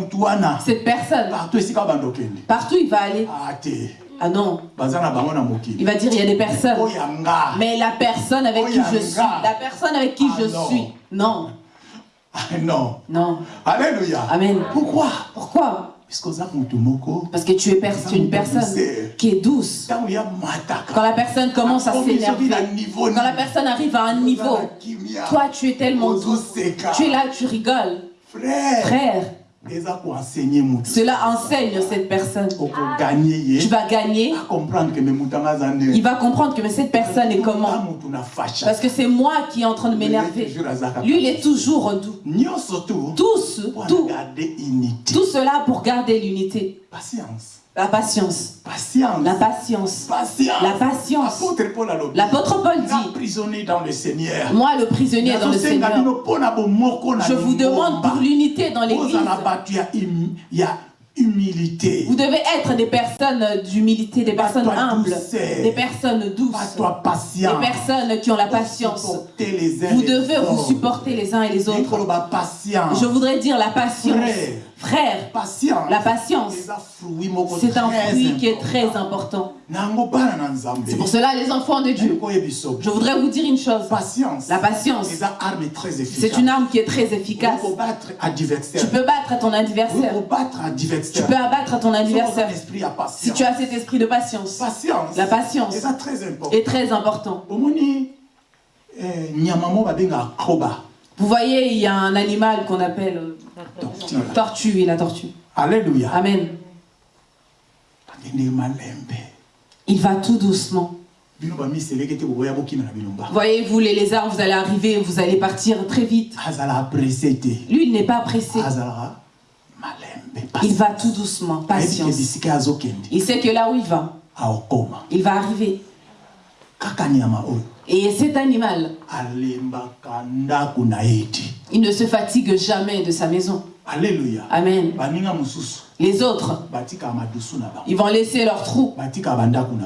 cette personne, partout il va aller. Ah non. Il va dire il y a des personnes. Mais la personne avec qui je suis, la personne avec qui je suis, non. Non. Non. Alléluia. Amen. Pourquoi? Pourquoi? Parce que tu es une personne qui est douce. Quand la personne commence à s'énerver, quand la personne arrive à un niveau, toi tu es tellement douce. Tu es là, tu rigoles. Frère. Cela enseigne cette personne. Tu vas gagner. Il va comprendre que cette personne est comment? Parce que c'est moi qui est en train de m'énerver. Lui, il est toujours doux. Tous, tout, tout cela pour garder l'unité. La patience. Patience. La patience. Patience. La patience. L'apôtre Paul dit. prisonnier dans le Seigneur. Moi, le prisonnier dans le Seigneur. Je vous demande pour l'unité dans l'église. Humilité. Vous devez être des personnes d'humilité, des personnes humbles, des personnes douces, des personnes qui ont la patience. Vous devez vous supporter les uns et les autres. Je voudrais dire la patience. Frère, la patience, c'est un fruit qui est très important. C'est pour cela, les enfants de Dieu, je voudrais vous dire une chose. La patience, c'est une arme qui est très efficace. Tu peux battre ton adversaire. Tu peux abattre ton adversaire. Si tu as cet esprit de patience, la patience est très important. Vous voyez, il y a un animal qu'on appelle euh, tortue. oui, la tortue. Alléluia. Amen. Il va tout doucement. Voyez-vous, les lézards, vous allez arriver, vous allez partir très vite. Lui, il n'est pas pressé. Il va tout doucement, patience. Il sait que là où il va, il va arriver. Et cet animal, il ne se fatigue jamais de sa maison. Alléluia. Amen. Les autres, ils vont laisser leur trou.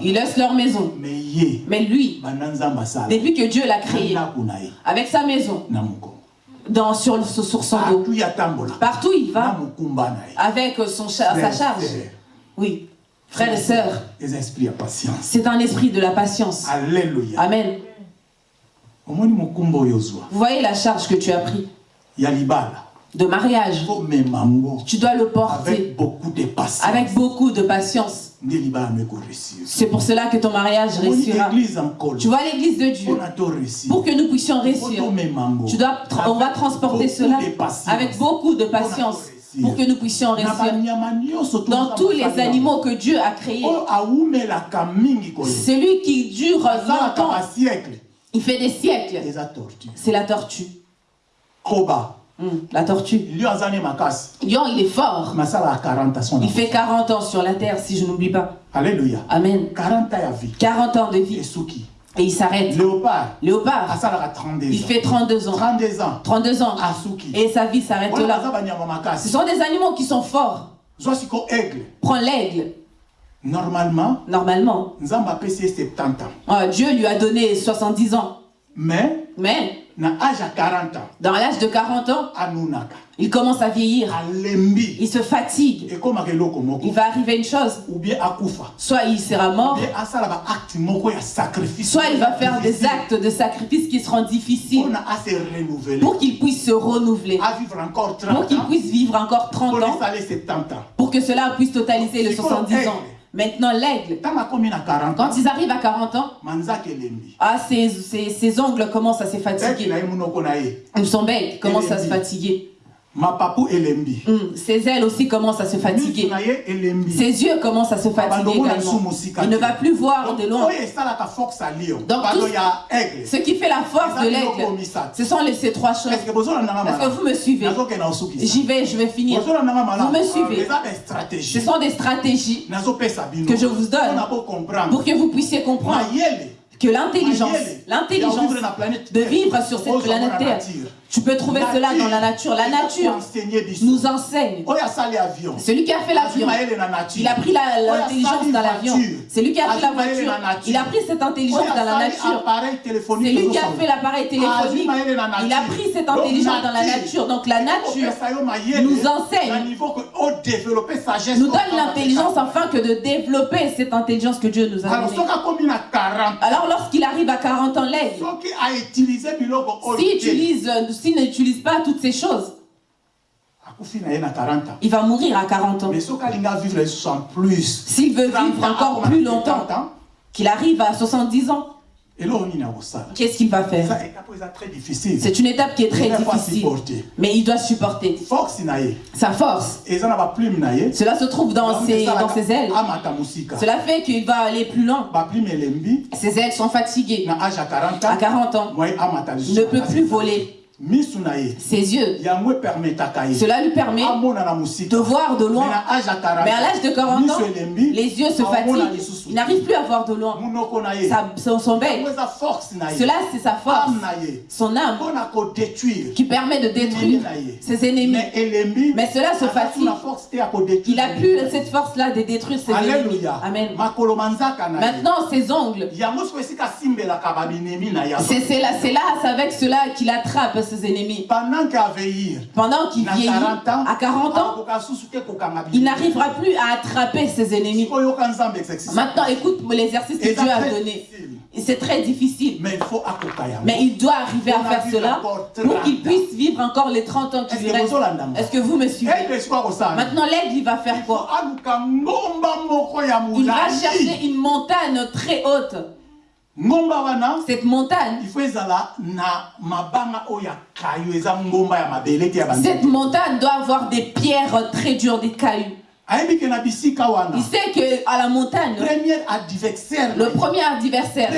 Ils laissent leur maison. Mais lui, depuis que Dieu l'a créé, avec sa maison, dans, sur, sur son dos, partout il va, avec son, sa charge. Oui. Frères et sœurs, c'est un esprit de la patience. Alléluia. Amen. Vous voyez la charge que tu as pris de mariage. Tu dois le porter. avec beaucoup de patience. Avec beaucoup de patience. C'est pour cela que ton mariage réussira. Tu vois l'église de Dieu. Pour que nous puissions réussir, tu dois, on va transporter cela avec beaucoup de patience pour que nous puissions réussir. Dans tous les animaux que Dieu a créés, celui qui dure longtemps, il fait des siècles, c'est la tortue. Hmm, la tortue. Lion, il est fort. Il fait 40 ans sur la terre, si je n'oublie pas. Alléluia. Amen. 40 ans de vie. Et il s'arrête. Léopard. Léopard. Il fait 32 ans. 32 ans. 32 ans. Et sa vie s'arrête là. Ce sont des animaux qui sont forts. Prends l'aigle. Normalement. Normalement. Ah, Dieu lui a donné 70 ans. Mais. Mais. Dans l'âge de 40 ans, il commence à vieillir. Il se fatigue. Il va arriver une chose. Soit il sera mort. Soit il va faire des actes de sacrifice qui seront difficiles. Pour qu'il puisse se renouveler. Pour qu'il puisse vivre encore 30 ans. Pour que cela puisse totaliser les 70 ans. Maintenant, l'aigle, quand ils arrivent à 40 ans, ah, ses, ongles commencent à se fatiguer. Son bec commence à se fatiguer. Hmm, ses ailes aussi commencent à se fatiguer. Ses yeux commencent à se fatiguer également. Il ne va plus voir de loin. Donc, ce qui fait la force de l'aigle, ce sont les, ces trois choses. Est-ce que vous me suivez? J'y vais, je vais finir. Vous me suivez. Ce sont des stratégies que je vous donne pour que vous puissiez comprendre que l'intelligence, l'intelligence de vivre sur cette planète Terre, tu peux trouver cela dans la nature. La nature nous enseigne. Celui qui a fait l'avion, il a pris l'intelligence dans l'avion. C'est lui qui a pris la voiture, il a pris cette intelligence dans la nature. C'est lui qui a fait l'appareil téléphonique, il a pris cette intelligence dans la nature. Donc la nature nous enseigne, nous donne l'intelligence afin que de développer cette intelligence que Dieu nous a donnée. Alors lorsqu'il arrive à 40 ans, l'aigle, s'il utilise s'il n'utilise pas toutes ces choses, il va mourir à 40 ans. S'il veut vivre encore plus longtemps, qu'il arrive à 70 ans, Qu'est-ce qu'il va faire? C'est une étape qui est très difficile. Mais il doit supporter. Sa force. Cela se trouve dans ses, dans ses ailes. Cela fait qu'il va aller plus loin. Ses ailes sont fatiguées. À 40 ans, il ne peut plus voler ses yeux. Cela lui permet de voir de loin. Mais à l'âge de 40 ans, les yeux se fatiguent. Il n'arrive plus à voir de loin. Sa, son bec. Cela, c'est sa force. Son âme qui permet de détruire ses ennemis. Mais cela se fatigue. Il n'a plus cette force-là de détruire ses ennemis. Amen. Maintenant, ses ongles. C'est là, c'est avec cela qu'il attrape ses ennemis. Pendant qu'il vieillit, à 40 ans, il n'arrivera plus à attraper ses ennemis. Maintenant, écoute l'exercice que Dieu a donné. C'est très difficile. Mais il, faut Mais il doit arriver à faire cela pour qu'il puisse vivre encore les 30 ans qui lui restent. Est-ce que vous me suivez? Maintenant, l'aigle, il va faire quoi? Il va chercher une montagne très haute. Cette montagne, cette montagne doit avoir des pierres très dures, des cailloux. Il sait qu'à la montagne, le premier adversaire,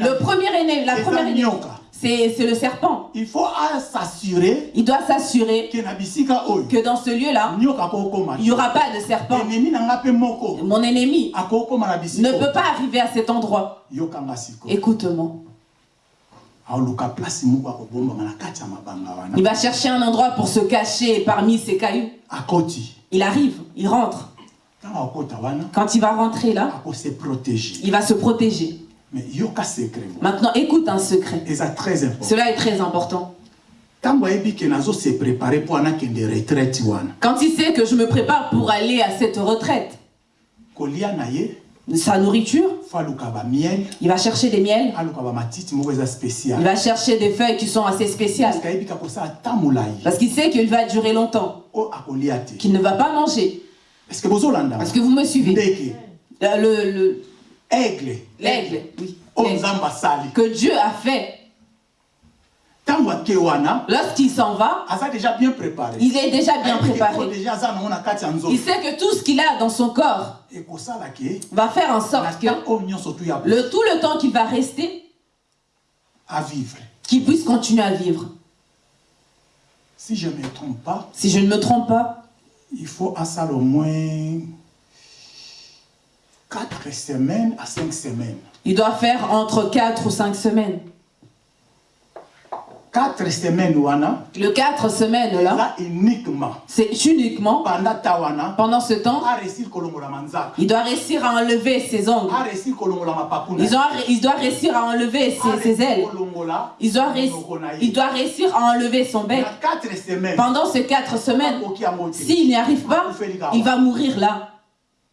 le premier ennemi, la première ennemi, c'est le serpent. Il faut s'assurer. Il doit s'assurer que dans ce lieu-là, il n'y aura pas de serpent. Mon ennemi ne peut pas arriver à cet endroit. Écoute-moi. Il va chercher un endroit pour se cacher parmi ces cailloux. Il arrive, il rentre. Quand il va rentrer là, il va se protéger. Maintenant, écoute un secret. Cela est très important. Quand il sait que je me prépare pour aller à cette retraite, sa nourriture, il va chercher des miels, il va chercher des feuilles qui sont assez spéciales, parce qu'il sait qu'il va durer longtemps, qu'il ne va pas manger. Est-ce que vous me suivez? Le, le, Aigle. L'aigle, oui. Que Dieu a fait. Lorsqu'il s'en va, il est déjà bien préparé. Il sait que tout ce qu'il a dans son corps va faire en sorte que le, tout le temps qu'il va rester, qu'il puisse continuer à vivre. Si je ne me trompe pas, si je ne me trompe pas, il faut à ça au moins 4 semaines à 5 semaines. Il doit faire entre 4 ou 5 semaines. 4 semaines, wana, le 4 semaines là, c'est uniquement pendant ce temps, il doit réussir à enlever ses ongles. Il doit, il doit réussir à enlever ses, ses ailes. Il doit, il doit réussir à enlever son bec. Pendant ces 4 semaines, s'il n'y arrive pas, il va mourir là.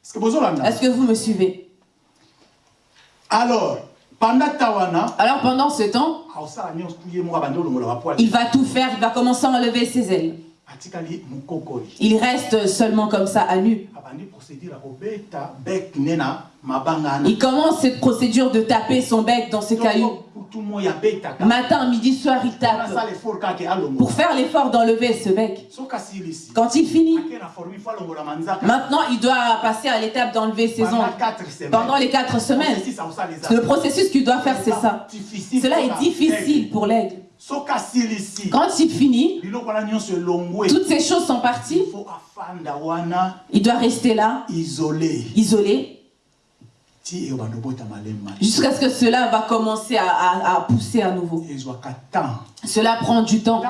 Est-ce que vous me suivez? Alors, pendant Alors pendant ce temps, il va tout faire, il va commencer à enlever ses ailes. Il reste seulement comme ça à nu. Il commence cette procédure de taper son bec dans ses cailloux Matin, midi, soir, il tape. Pour faire l'effort d'enlever ce bec. Quand il finit, maintenant il doit passer à l'étape d'enlever ses ongles. Pendant les quatre semaines. Le processus qu'il doit faire, c'est ça. Cela est difficile pour l'aigle. Quand il finit, toutes ces choses sont parties. Il doit rester là, isolé. isolé Jusqu'à ce que cela va commencer à, pousser à nouveau. Cela prend du temps.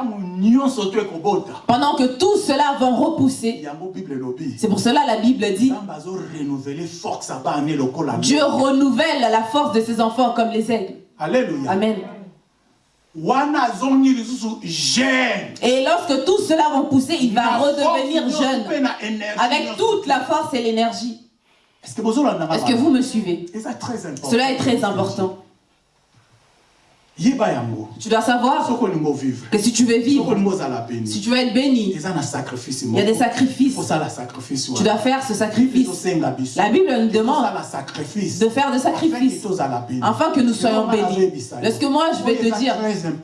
Pendant que tout cela va repousser. C'est pour cela la Bible dit Dieu renouvelle la force de ses enfants comme les aigles. Alléluia. Amen. Et lorsque tout cela va pousser, il va redevenir jeune. Avec toute la force et l'énergie. Est-ce que vous me suivez? Cela est très important. Tu dois savoir que si tu veux vivre, si tu veux être béni, il y a des sacrifices. Tu dois faire ce sacrifice. La Bible nous demande de faire des sacrifices. afin que nous soyons bénis. Lorsque moi je vais te dire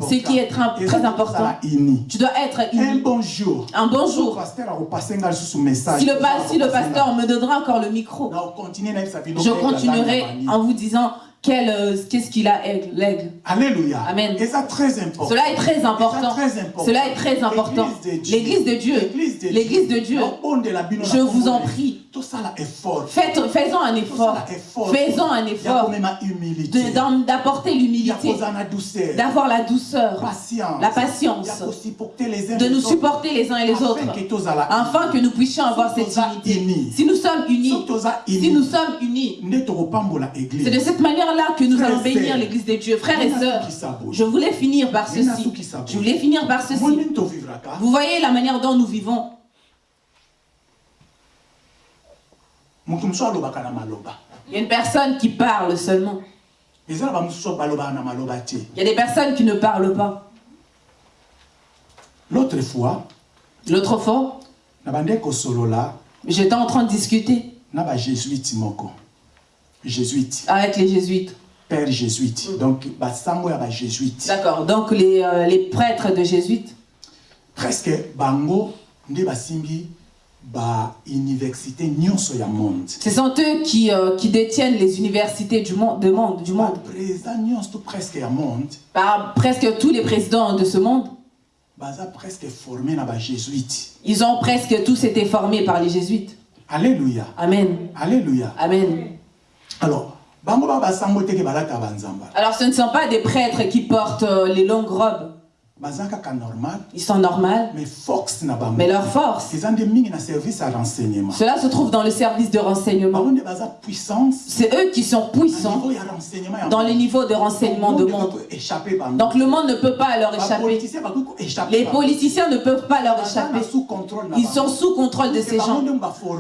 ce qui est très important, tu dois être Un bon jour. Un bon jour. Si le, si le pasteur me donnera encore le micro, je continuerai en vous disant qu'est-ce qu'il a l'aigle? Alléluia. Amen. Et ça très important. Cela est très important. Cela est très important. L'église de Dieu. L'église de Dieu. Je vous en prie. Faites, faisons un effort. Faisons un effort d'apporter l'humilité, d'avoir la douceur, la patience, de nous supporter les uns et les autres, afin que nous puissions avoir cette unité. Si nous sommes unis, si nous sommes unis, c'est de cette manière-là que nous allons bénir l'église de Dieu. Frères et sœurs, je voulais finir par ceci. Je voulais finir par ceci. Vous voyez la manière dont nous vivons. Il y a une personne qui parle seulement. Il y a des personnes qui ne parlent pas. L'autre fois, l'autre fois, j'étais en train de discuter avec les jésuites. Père jésuite. Donc, D'accord. Donc, les, euh, les prêtres de jésuites. Presque, bango, nde basimbi ce sont eux qui, euh, qui détiennent les universités du monde. Du monde, du monde. Par presque tous les présidents de ce monde. Ils ont presque tous été formés par les jésuites. Alléluia. Amen. Alléluia. Amen. Alors, alors ce ne sont pas des prêtres qui portent euh, les longues robes. Ils sont normaux. Mais leur force. Cela se trouve dans le service de renseignement. C'est eux qui sont puissants dans les niveaux de renseignement du monde. Donc le monde ne peut pas leur échapper. Les politiciens ne peuvent pas leur échapper. Ils sont sous contrôle de ces gens.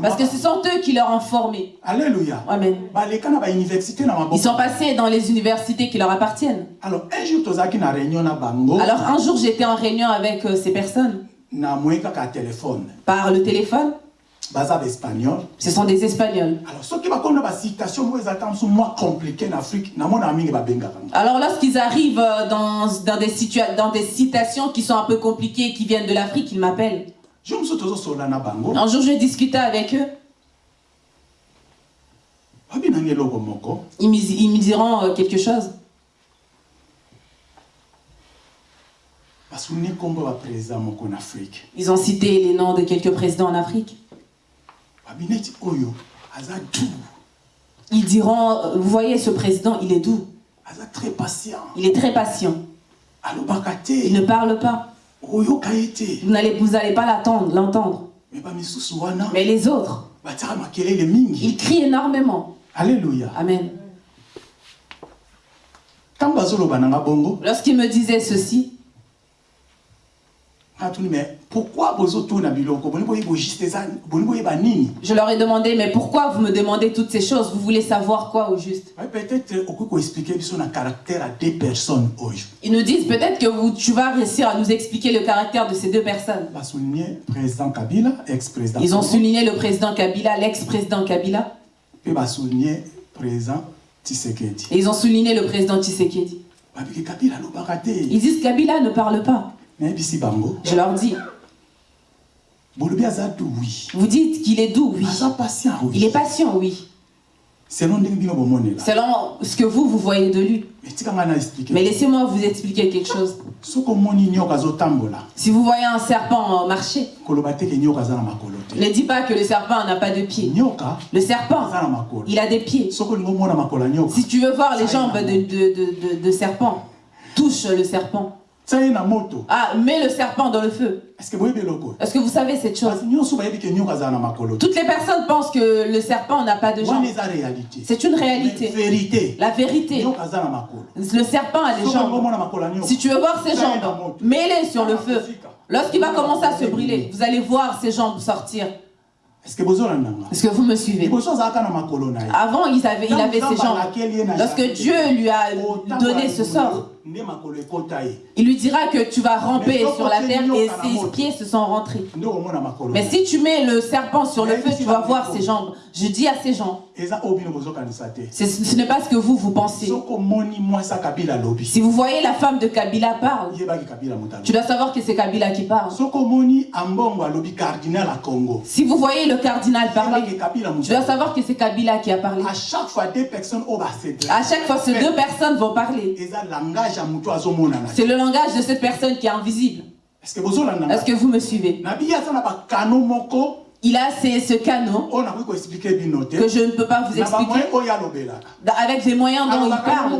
Parce que ce sont eux qui leur ont formé. Alléluia. Amen. Ils sont passés dans les universités qui leur appartiennent. Alors un jour, jour j'étais en réunion avec euh, ces personnes. Par le téléphone? Ce sont des Espagnols. Alors lorsqu'ils arrivent euh, dans, dans, des dans des citations qui sont un peu compliquées, qui viennent de l'Afrique, ils m'appellent. Un jour, je discutais avec eux. Ils me, diront euh, quelque chose. Ils ont cité les noms de quelques présidents en Afrique. Ils diront, euh, vous voyez ce président, il est doux. Il est très patient. Il ne parle pas. Vous n'allez vous pas l'entendre. Mais les autres, ils crient énormément. Alléluia. Amen. Lorsqu'il me disait ceci, je leur ai demandé, mais pourquoi vous me demandez toutes ces choses? Vous voulez savoir quoi au juste? Ils nous disent peut-être que vous, tu vas réussir à nous expliquer le caractère de ces deux personnes. Ils ont souligné le président Kabila, l'ex-président Kabila. Et ils ont souligné le président Tshisekedi. Ils disent Kabila ne parle pas. Je leur dis. Vous dites qu'il est doux, oui. Il est patient, oui. Selon ce que vous, vous voyez de lui. Mais laissez-moi vous expliquer quelque chose. Si vous voyez un serpent marcher, ne dis pas que le serpent n'a pas de pieds. Le serpent, il a des pieds. Si tu veux voir les jambes de, de, de, de serpent, touche le serpent. Ah, mets le serpent dans le feu. Est-ce que vous savez cette chose? Toutes les personnes pensent que le serpent n'a pas de jambes. C'est une réalité. La vérité. Le serpent a des jambes. Si tu veux voir ses jambes, mets-les sur le feu. Lorsqu'il va commencer à se brûler, vous allez voir ses jambes sortir. Est-ce que vous me suivez? Avant, il avait, il avait ses jambes. Lorsque Dieu lui a donné ce sort, il lui dira que tu vas ramper sur la terre et ses pieds se sont rentrés. Mais si tu mets le serpent sur le feu, tu vas voir ses jambes. Je dis à ces gens, ce n'est pas ce que vous, vous pensez. Si vous voyez la femme de Kabila parle, tu dois savoir que c'est Kabila qui parle. Si vous voyez le cardinal parler, tu dois savoir que c'est Kabila qui a parlé. À chaque fois, deux personnes ces deux personnes vont parler. C'est le langage de cette personne qui est invisible. Est-ce que vous me suivez? Il a ce canot que je ne peux pas vous expliquer avec les moyens dont il parle.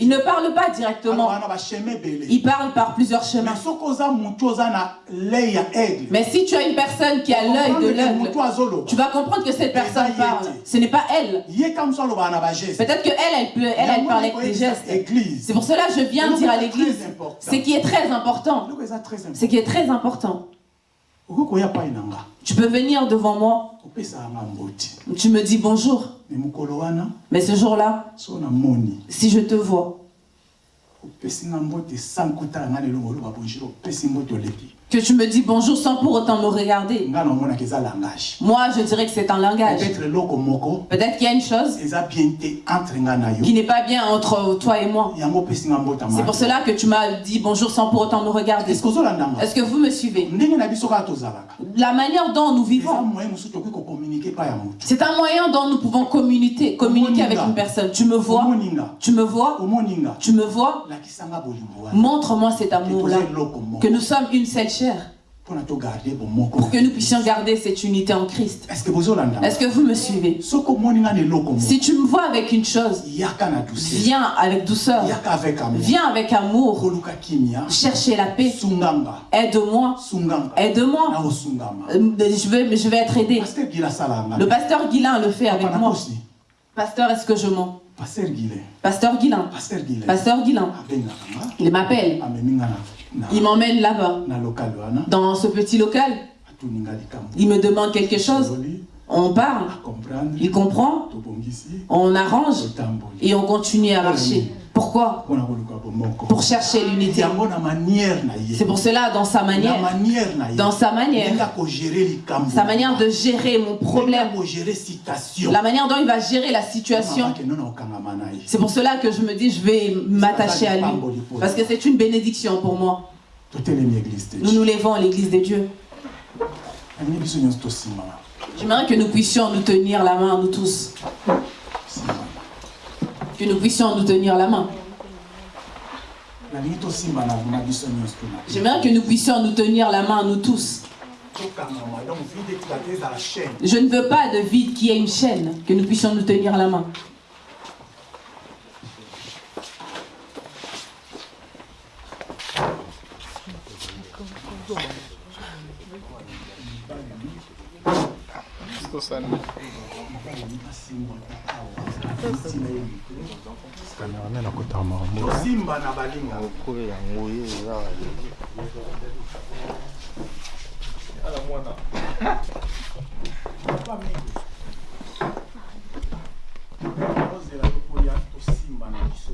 Il ne parle pas directement. Il parle par plusieurs chemins. Mais si tu as une personne qui a l'œil de l'œil, tu vas comprendre que cette personne parle. Ce n'est pas elle. Peut-être qu'elle, elle, peut, elle, elle parle avec des gestes. C'est pour cela que je viens dire à l'église ce qui est très important. Ce qui est très important. Tu peux venir devant moi. Tu me dis bonjour. Mais ce jour-là, si je te vois, que tu me dis bonjour sans pour autant me regarder. Moi, je dirais que c'est un langage. Peut-être qu'il y a une chose qui n'est pas bien entre toi et moi. C'est pour cela que tu m'as dit bonjour sans pour autant me regarder. Est-ce que vous me suivez? La manière dont nous vivons, c'est un moyen dont nous pouvons communiquer, communiquer avec une personne. Tu me vois, tu me vois, tu me vois? Montre-moi cet amour-là, que nous sommes une seule pour que nous puissions garder cette unité en Christ. Est-ce que vous me suivez? Si tu me vois avec une chose, viens avec douceur, viens avec amour, chercher la paix, aide-moi, aide-moi, euh, je vais, je vais être aidé. Le pasteur Guilain le fait avec moi. Pasteur, est-ce que je mens? Pasteur Guilain. Pasteur Guilain. Il m'appelle. Il m'emmène là-bas, dans ce petit local. Il me demande quelque chose. On parle, il comprend, on arrange. Et on continue à marcher. Pourquoi Pour chercher l'unité. C'est pour cela, dans sa manière, dans sa manière, sa manière de gérer mon problème, la manière dont il va gérer la situation, c'est pour cela que je me dis, je vais m'attacher à lui. Parce que c'est une bénédiction pour moi. Nous nous levons à l'église de Dieu. J'aimerais que nous puissions nous tenir la main, nous tous que nous puissions nous tenir la main. J'aimerais que nous puissions nous tenir la main, nous tous. Je ne veux pas de vide qui ait une chaîne, que nous puissions nous tenir la main. kamerame na kotama mosimba na balingakolo yango ye eza yala mwana. Ozela lokoya tosimba na biso.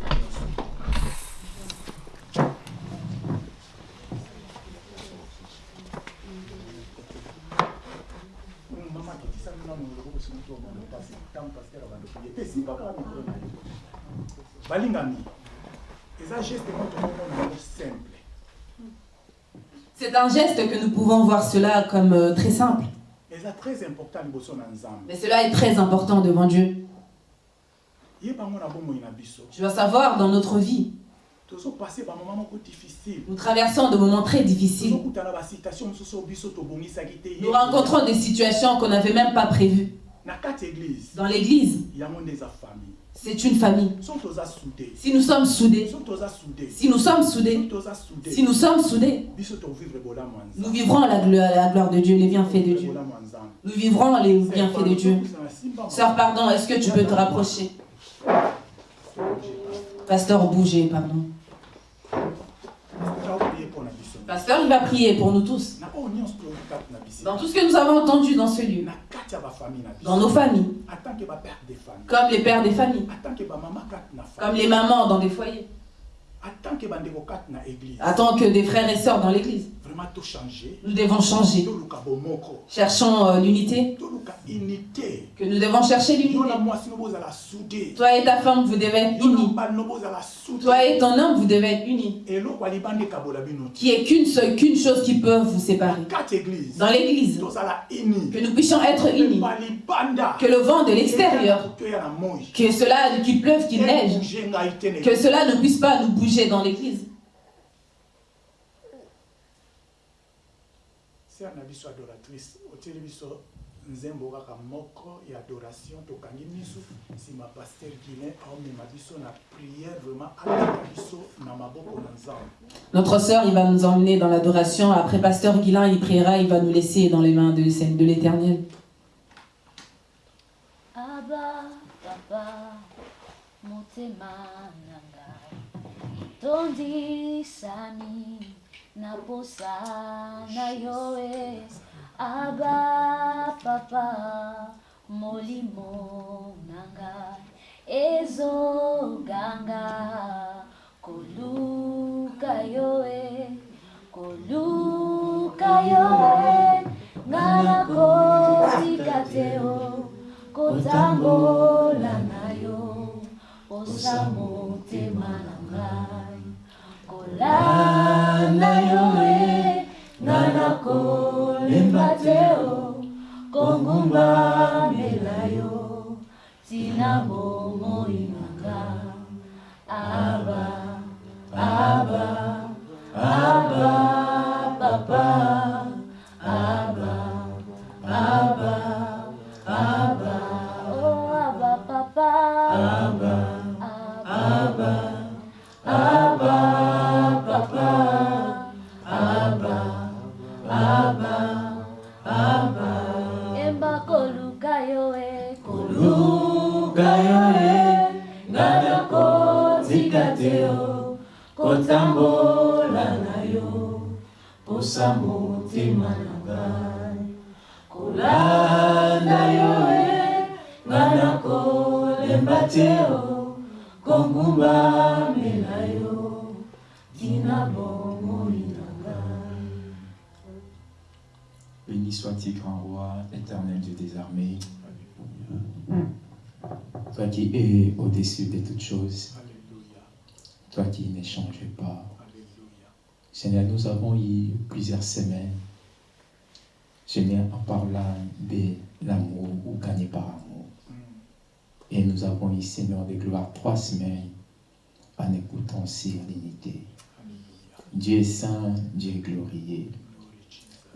C'est un geste que nous pouvons voir cela comme euh, très simple. Mais cela est très important devant Dieu. Je dois savoir dans notre vie. Nous traversons de moments très difficiles. Nous rencontrons des situations qu'on n'avait même pas prévues. Dans l'église, c'est une famille. Si nous sommes soudés, si nous sommes soudés, si nous sommes soudés, nous vivrons la, la gloire de Dieu, les bienfaits de Dieu. Nous vivrons les bienfaits de Dieu. Sœur, pardon, est-ce que tu peux te rapprocher? Pasteur, bougez, pardon. Pasteur, il va prier pour nous tous. Dans tout ce que nous avons entendu dans ce lieu. Dans nos familles. Comme les pères des familles. Comme les mamans dans des foyers. En tant que des frères et sœurs dans l'église. Nous devons changer. Cherchons euh, l'unité. Que nous devons chercher l'unité. Toi et ta femme, vous devez être unis. Toi et ton homme, vous devez être unis. Qui est qu'une seule, qu'une chose qui peut vous séparer. Dans l'église. Que nous puissions être unis. Que le vent de l'extérieur, que cela, qu'il pleuve, qu'il neige, que cela ne puisse pas nous bouger dans l'église. Sere na biso adoratrice otieli biso nzembo kaka moko ya adoration tokangi miso nsima paster guilin aomema biso na prière vraiment alaka biso na maboko na nzambe Notre sœur, il va nous emmener dans l'adoration. Après Pasteur Guilain, il priera, il va nous laisser dans les mains de, de l'Éternel. Abba, papa, motema na ngai, tondisani naposa na yo e aba papa molimo na ngai ezoganga koluka yo e koluka yo e nga nakotika te o kotambola na yo posa motema na ngai kolanda yo e nga nakolemba te o kongumbamela yo tina bomoi na aba aba aba papa. Aba aba kotambola na yo posa motema na ngai kolanda yo e nga nakolemba te o kongumbamela yo tina bomoi na ngai Béni sois-tu, grand roi, éternel Dieu des armées. Toi qui es au-dessus de toutes choses. Toi qui ne changes pas. Seigneur, nous avons eu plusieurs semaines. Seigneur, en parlant de l'amour ou gagné par amour. Et nous avons eu, Seigneur de gloire, trois semaines en écoutant sur l'unité. Dieu est saint, Dieu est glorieux.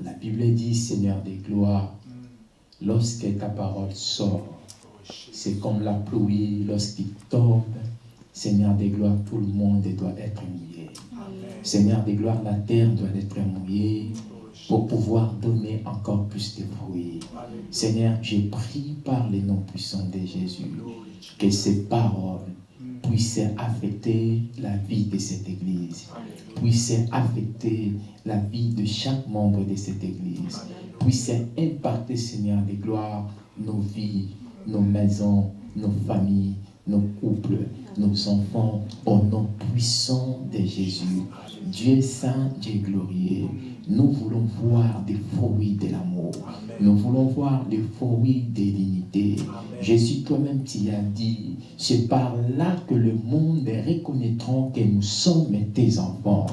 La Bible dit, Seigneur des gloires, lorsque ta parole sort, c'est comme la pluie lorsqu'il tombe. Seigneur des gloires, tout le monde doit être mouillé. Seigneur des gloires, la terre doit être mouillée pour pouvoir donner encore plus de fruits. Seigneur, je prie par les noms puissants de Jésus que ces paroles puissent affecter la vie de cette église, puissent affecter la vie de chaque membre de cette église, puissent impacter, Seigneur des gloires, nos vies, nos maisons, nos familles, nos couples, nos enfants, au nom puissant de Jésus. Dieu saint, Dieu glorieux, nous voulons voir des fruits de l'amour. Nous voulons voir les fruits de l'unité. Jésus, toi-même, tu as dit, c'est par là que le monde reconnaîtra que nous sommes tes enfants.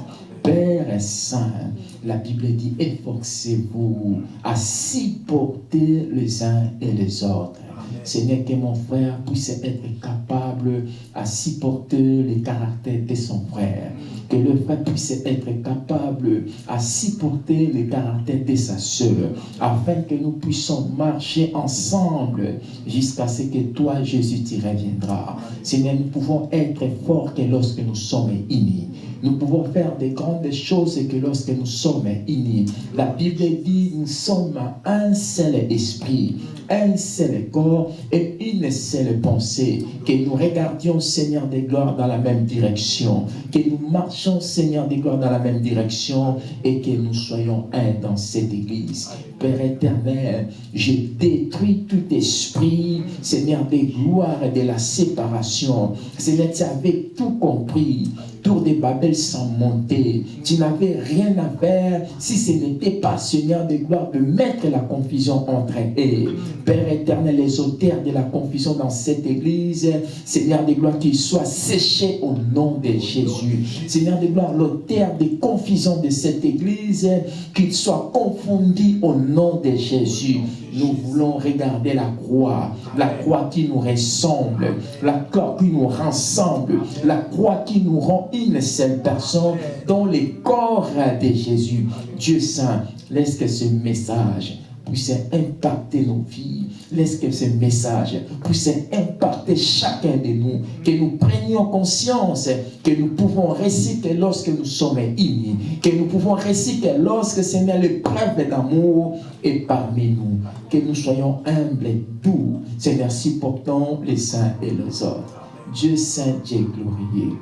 Père Saint, la Bible dit, efforcez-vous à supporter les uns et les autres. Seigneur, que mon frère puisse être capable à supporter les caractères de son frère. Que le frère puisse être capable à supporter les caractères de sa soeur. Afin que nous puissions marcher ensemble jusqu'à ce que toi, Jésus, tu reviendras. Seigneur, nous pouvons être forts que lorsque nous sommes unis. Nous pouvons faire des grandes choses que lorsque nous sommes unis. La Bible dit, nous sommes un seul esprit, un seul corps et une seule pensée. Que nous regardions, Seigneur des gloires, dans la même direction. Que nous marchions, Seigneur des gloires, dans la même direction et que nous soyons un dans cette église. Père éternel, je détruis tout esprit, Seigneur des gloires et de la séparation. Seigneur, tu avais tout compris tour de Babel sans monter. Tu n'avais rien à faire si ce n'était pas, Seigneur de gloire, de mettre la confusion entre eux. Père éternel, les auteurs de la confusion dans cette église, Seigneur de gloire, qu'ils soient séchés au nom de Jésus. Seigneur de gloire, l'auteur de confusion de cette église, qu'il soit confondu au nom de Jésus. Nous voulons regarder la croix, la croix qui nous ressemble, la croix qui nous rassemble, la croix qui nous rend une seule personne dans le corps de Jésus. Dieu Saint, laisse que ce message puisse impacter nos vies. Laisse que ce message puisse impacter chacun de nous. Que nous prenions conscience que nous pouvons réciter lorsque nous sommes unis. Que nous pouvons réciter lorsque Seigneur l'épreuve d'amour est parmi nous. Que nous soyons humbles et doux. Seigneur, supportons les uns et les autres. Dieu Saint, Dieu glorieux.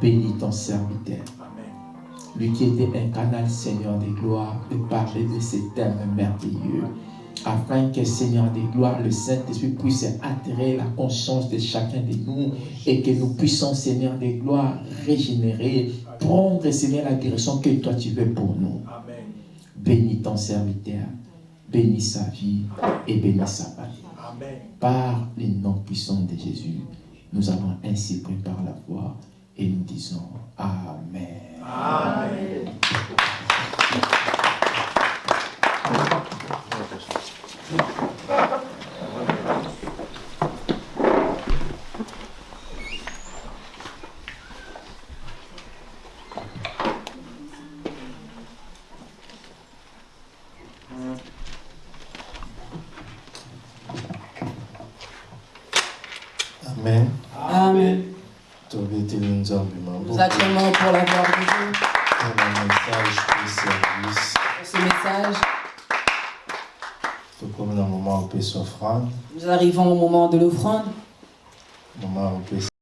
Bénis ton serviteur. Lui qui était un canal, Seigneur des gloires, de parler de ces thèmes merveilleux. Afin que, Seigneur des gloires, le Saint-Esprit puisse attirer la conscience de chacun de nous et que nous puissions, Seigneur des gloires, régénérer, prendre, Seigneur, la direction que toi tu veux pour nous. Bénis ton serviteur, bénis sa vie et bénis sa famille. Par les noms puissants de Jésus, nous avons ainsi pris par la foi et nous disons Amen. Amen. Amen. Amen. Nous acclamons pour la gloire de Dieu. Un message de service. Ce message. Tout comme dans le moment où on peut s'offrande. Nous arrivons au moment de l'offrande.